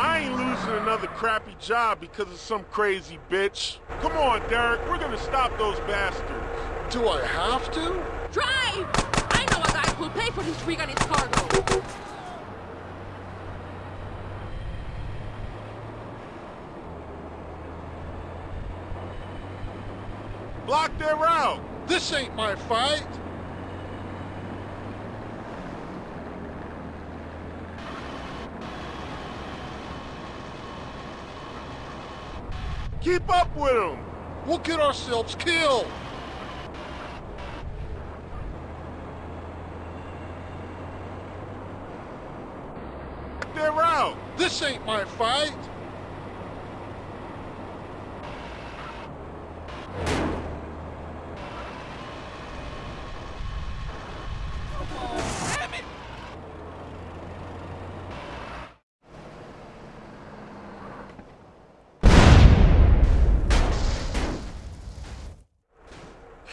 I ain't losing another crappy job because of some crazy bitch. Come on, Derek, we're gonna stop those bastards. Do I have to? Drive! I know a guy who'll pay for this rig and its cargo. Block their route. This ain't my fight. Keep up with them. We'll get ourselves killed. They're out. This ain't my fight.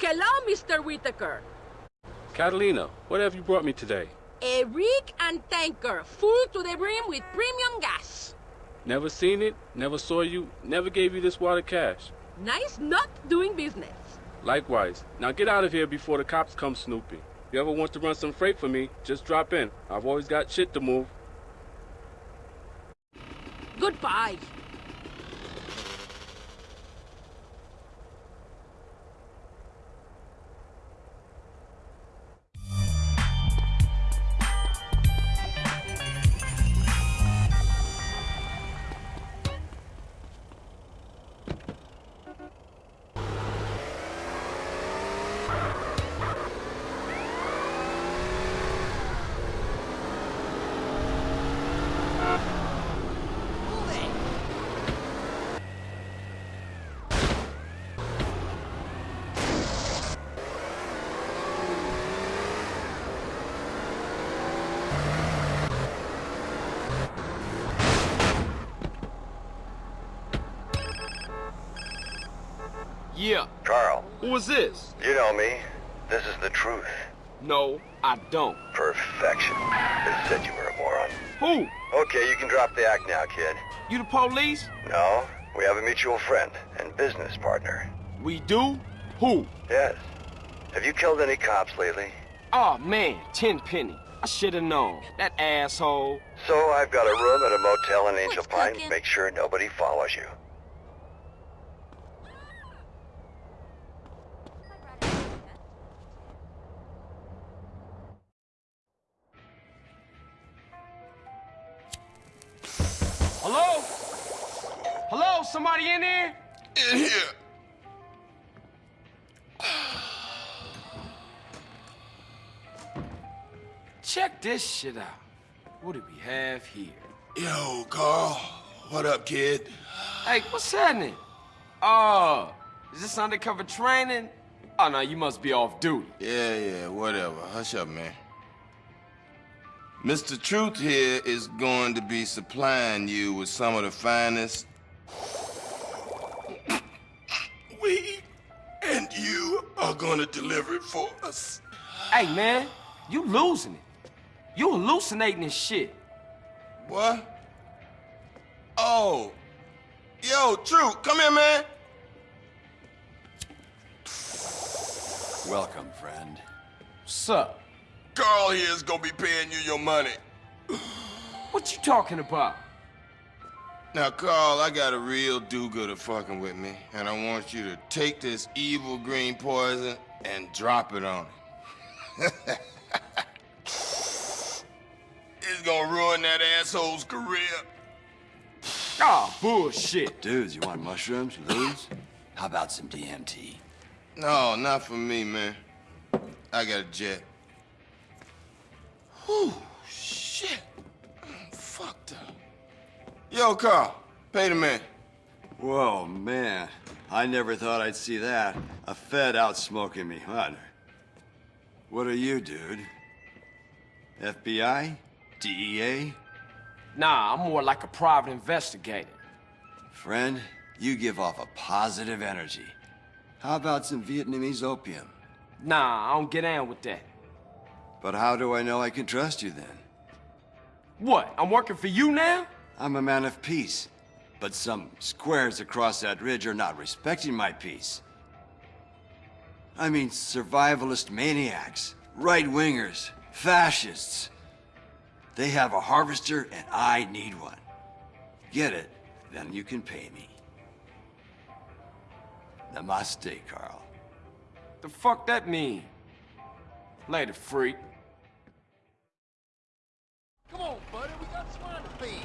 Hello, Mr. Whitaker. Catalina, what have you brought me today? A rig and tanker, full to the brim with premium gas. Never seen it, never saw you, never gave you this water cash. Nice not doing business. Likewise. Now get out of here before the cops come snooping. If you ever want to run some freight for me, just drop in. I've always got shit to move. Goodbye. Who is this? you know me. This is the truth. No, I don't. Perfection. They said you were a moron. Who? Okay, you can drop the act now, kid. You the police? No, we have a mutual friend and business partner. We do? Who? Yes. Have you killed any cops lately? Oh man, Tenpenny. I should have known. That asshole. So I've got a room at a motel in Angel Pine. Make sure nobody follows you. Shit out. What do we have here? Yo, Carl. What up, kid? Hey, what's happening? Oh, is this undercover training? Oh, no, you must be off duty. Yeah, yeah, whatever. Hush up, man. Mr. Truth here is going to be supplying you with some of the finest <coughs> weed, and you are going to deliver it for us. Hey, man, you losing it. You hallucinating this shit. What? Oh. Yo, True, come here, man. Welcome, friend. What's up? Carl here is gonna be paying you your money. What you talking about? Now, Carl, I got a real do-gooder fucking with me, and I want you to take this evil green poison and drop it on him. <laughs> it's gonna ruin that asshole's career. Ah, bullshit. Dudes, you want mushrooms, lose? How about some DMT? No, not for me, man. I got a jet. Whew, shit. I'm fucked up. Yo, Carl, pay the man. Whoa, man. I never thought I'd see that. A Fed out smoking me. What? What are you, dude? FBI? DEA? Nah, I'm more like a private investigator. Friend, you give off a positive energy. How about some Vietnamese opium? Nah, I don't get down with that. But how do I know I can trust you then? What, I'm working for you now? I'm a man of peace. But some squares across that ridge are not respecting my peace. I mean survivalist maniacs, right-wingers, fascists. They have a harvester and I need one. Get it, then you can pay me. Namaste, Carl. The fuck that mean? Later, freak. Come on, buddy, we got swine to feed.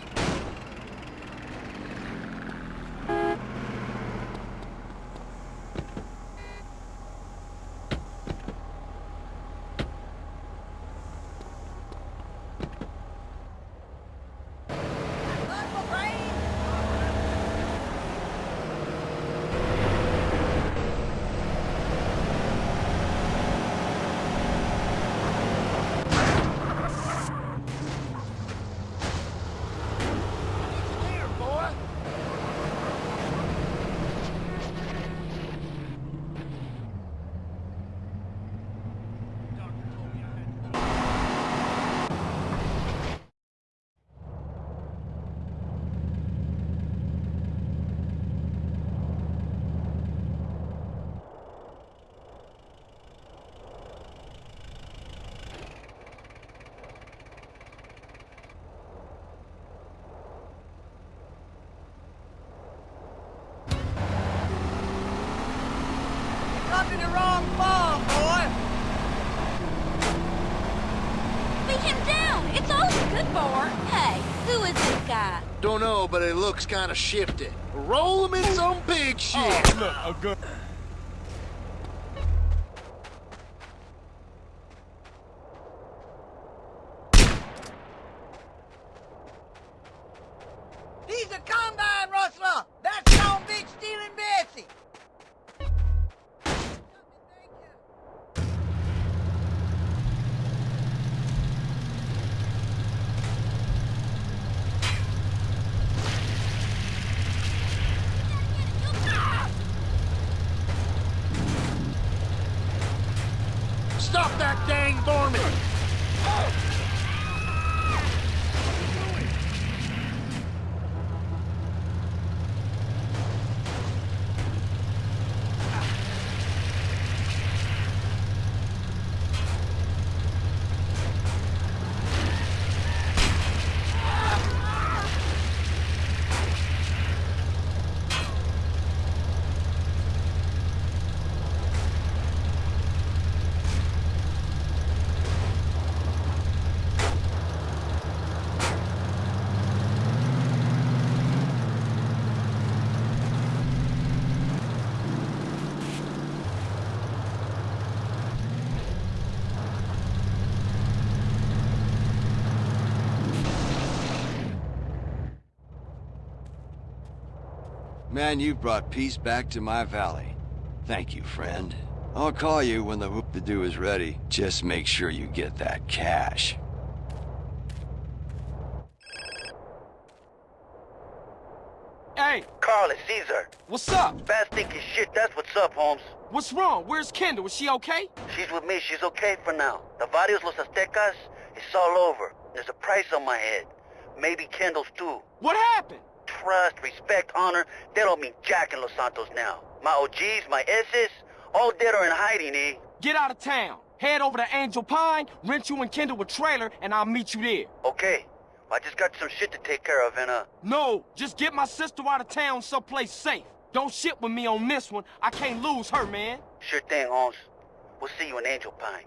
Dropping the wrong bomb, boy! Beat him down! It's all he's good for! Hey, who is this guy? Don't know, but it looks kind of shifty. Roll him in some big shit. Oh, look, a gun. He's a combine rustler! That's Sean Big stealing Bessie! Man, you've brought peace back to my valley. Thank you, friend. I'll call you when the whoop-de-doo is ready. Just make sure you get that cash. Hey! Carl, it's Cesar. What's up? Fast thinking shit, that's what's up, Holmes. What's wrong? Where's Kendl? Is she okay? She's with me, she's okay for now. The Varrios Los Aztecas, it's all over. There's a price on my head. Maybe Kendl's too. What happened? Trust, respect, honor, they don't mean jack in Los Santos now. My OGs, my S's, all dead or in hiding, eh? Get out of town. Head over to Angel Pine, rent you and Kendl a trailer, and I'll meet you there. Okay. I just got some shit to take care of and, uh... No, just get my sister out of town someplace safe. Don't shit with me on this one. I can't lose her, man. Sure thing, Holmes. We'll see you in Angel Pine.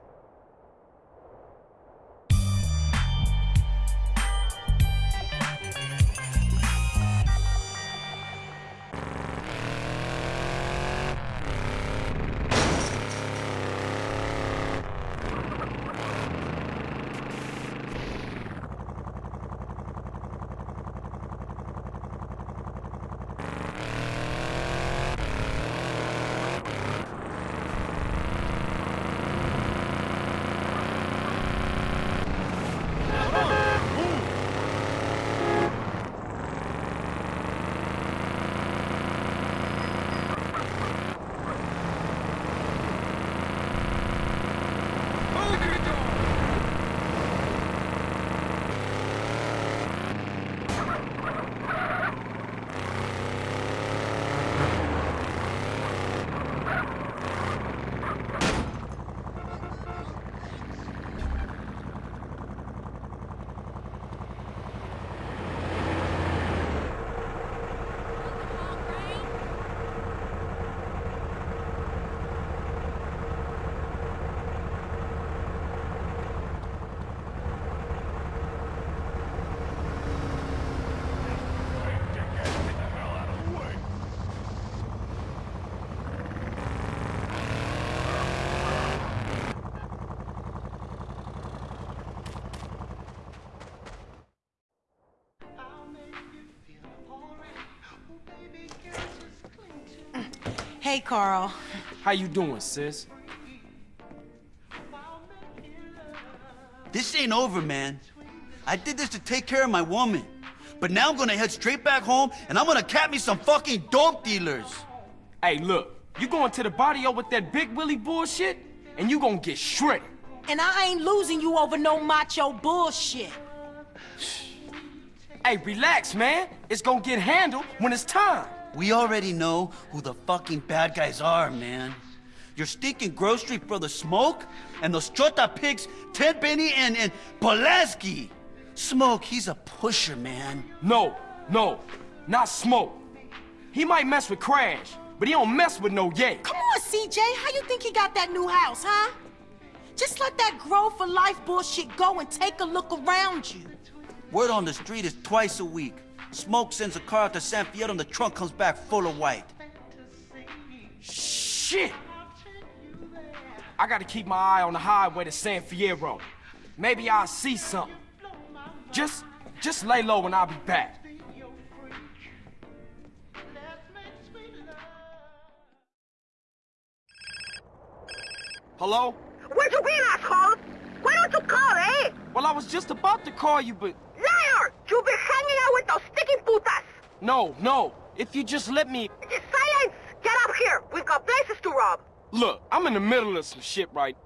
Hey, Carl. How you doing, sis? This ain't over, man. I did this to take care of my woman. But now I'm gonna head straight back home and I'm gonna cap me some fucking dope dealers. Hey, look. You going to the barrio with that Big Willie bullshit, and you gonna get shredded. And I ain't losing you over no macho bullshit. Hey, relax, man. It's gonna get handled when it's time. We already know who the fucking bad guys are, man. Your stinking grocery brother Smoke and those Chota pigs, Tenpenny and, and Pulaski. Smoke, he's a pusher, man. No, no, not Smoke. He might mess with CRASH, but he don't mess with no Ye. Come on, CJ. How you think he got that new house, huh? Just let that grow for life bullshit go and take a look around you. Word on the street is twice a week. Smoke sends a car out to San Fierro and the trunk comes back full of white. Shit! I gotta keep my eye on the highway to San Fierro. Maybe I'll see something. Just, just lay low and I'll be back. Hello? Where'd you been, asshole? Why don't you call, eh? Well, I was just about to call you, but... Liar! You've been hanging out with those sticking putas! No, no. If you just let me... Silence! Get up here! We've got places to rob! Look, I'm in the middle of some shit right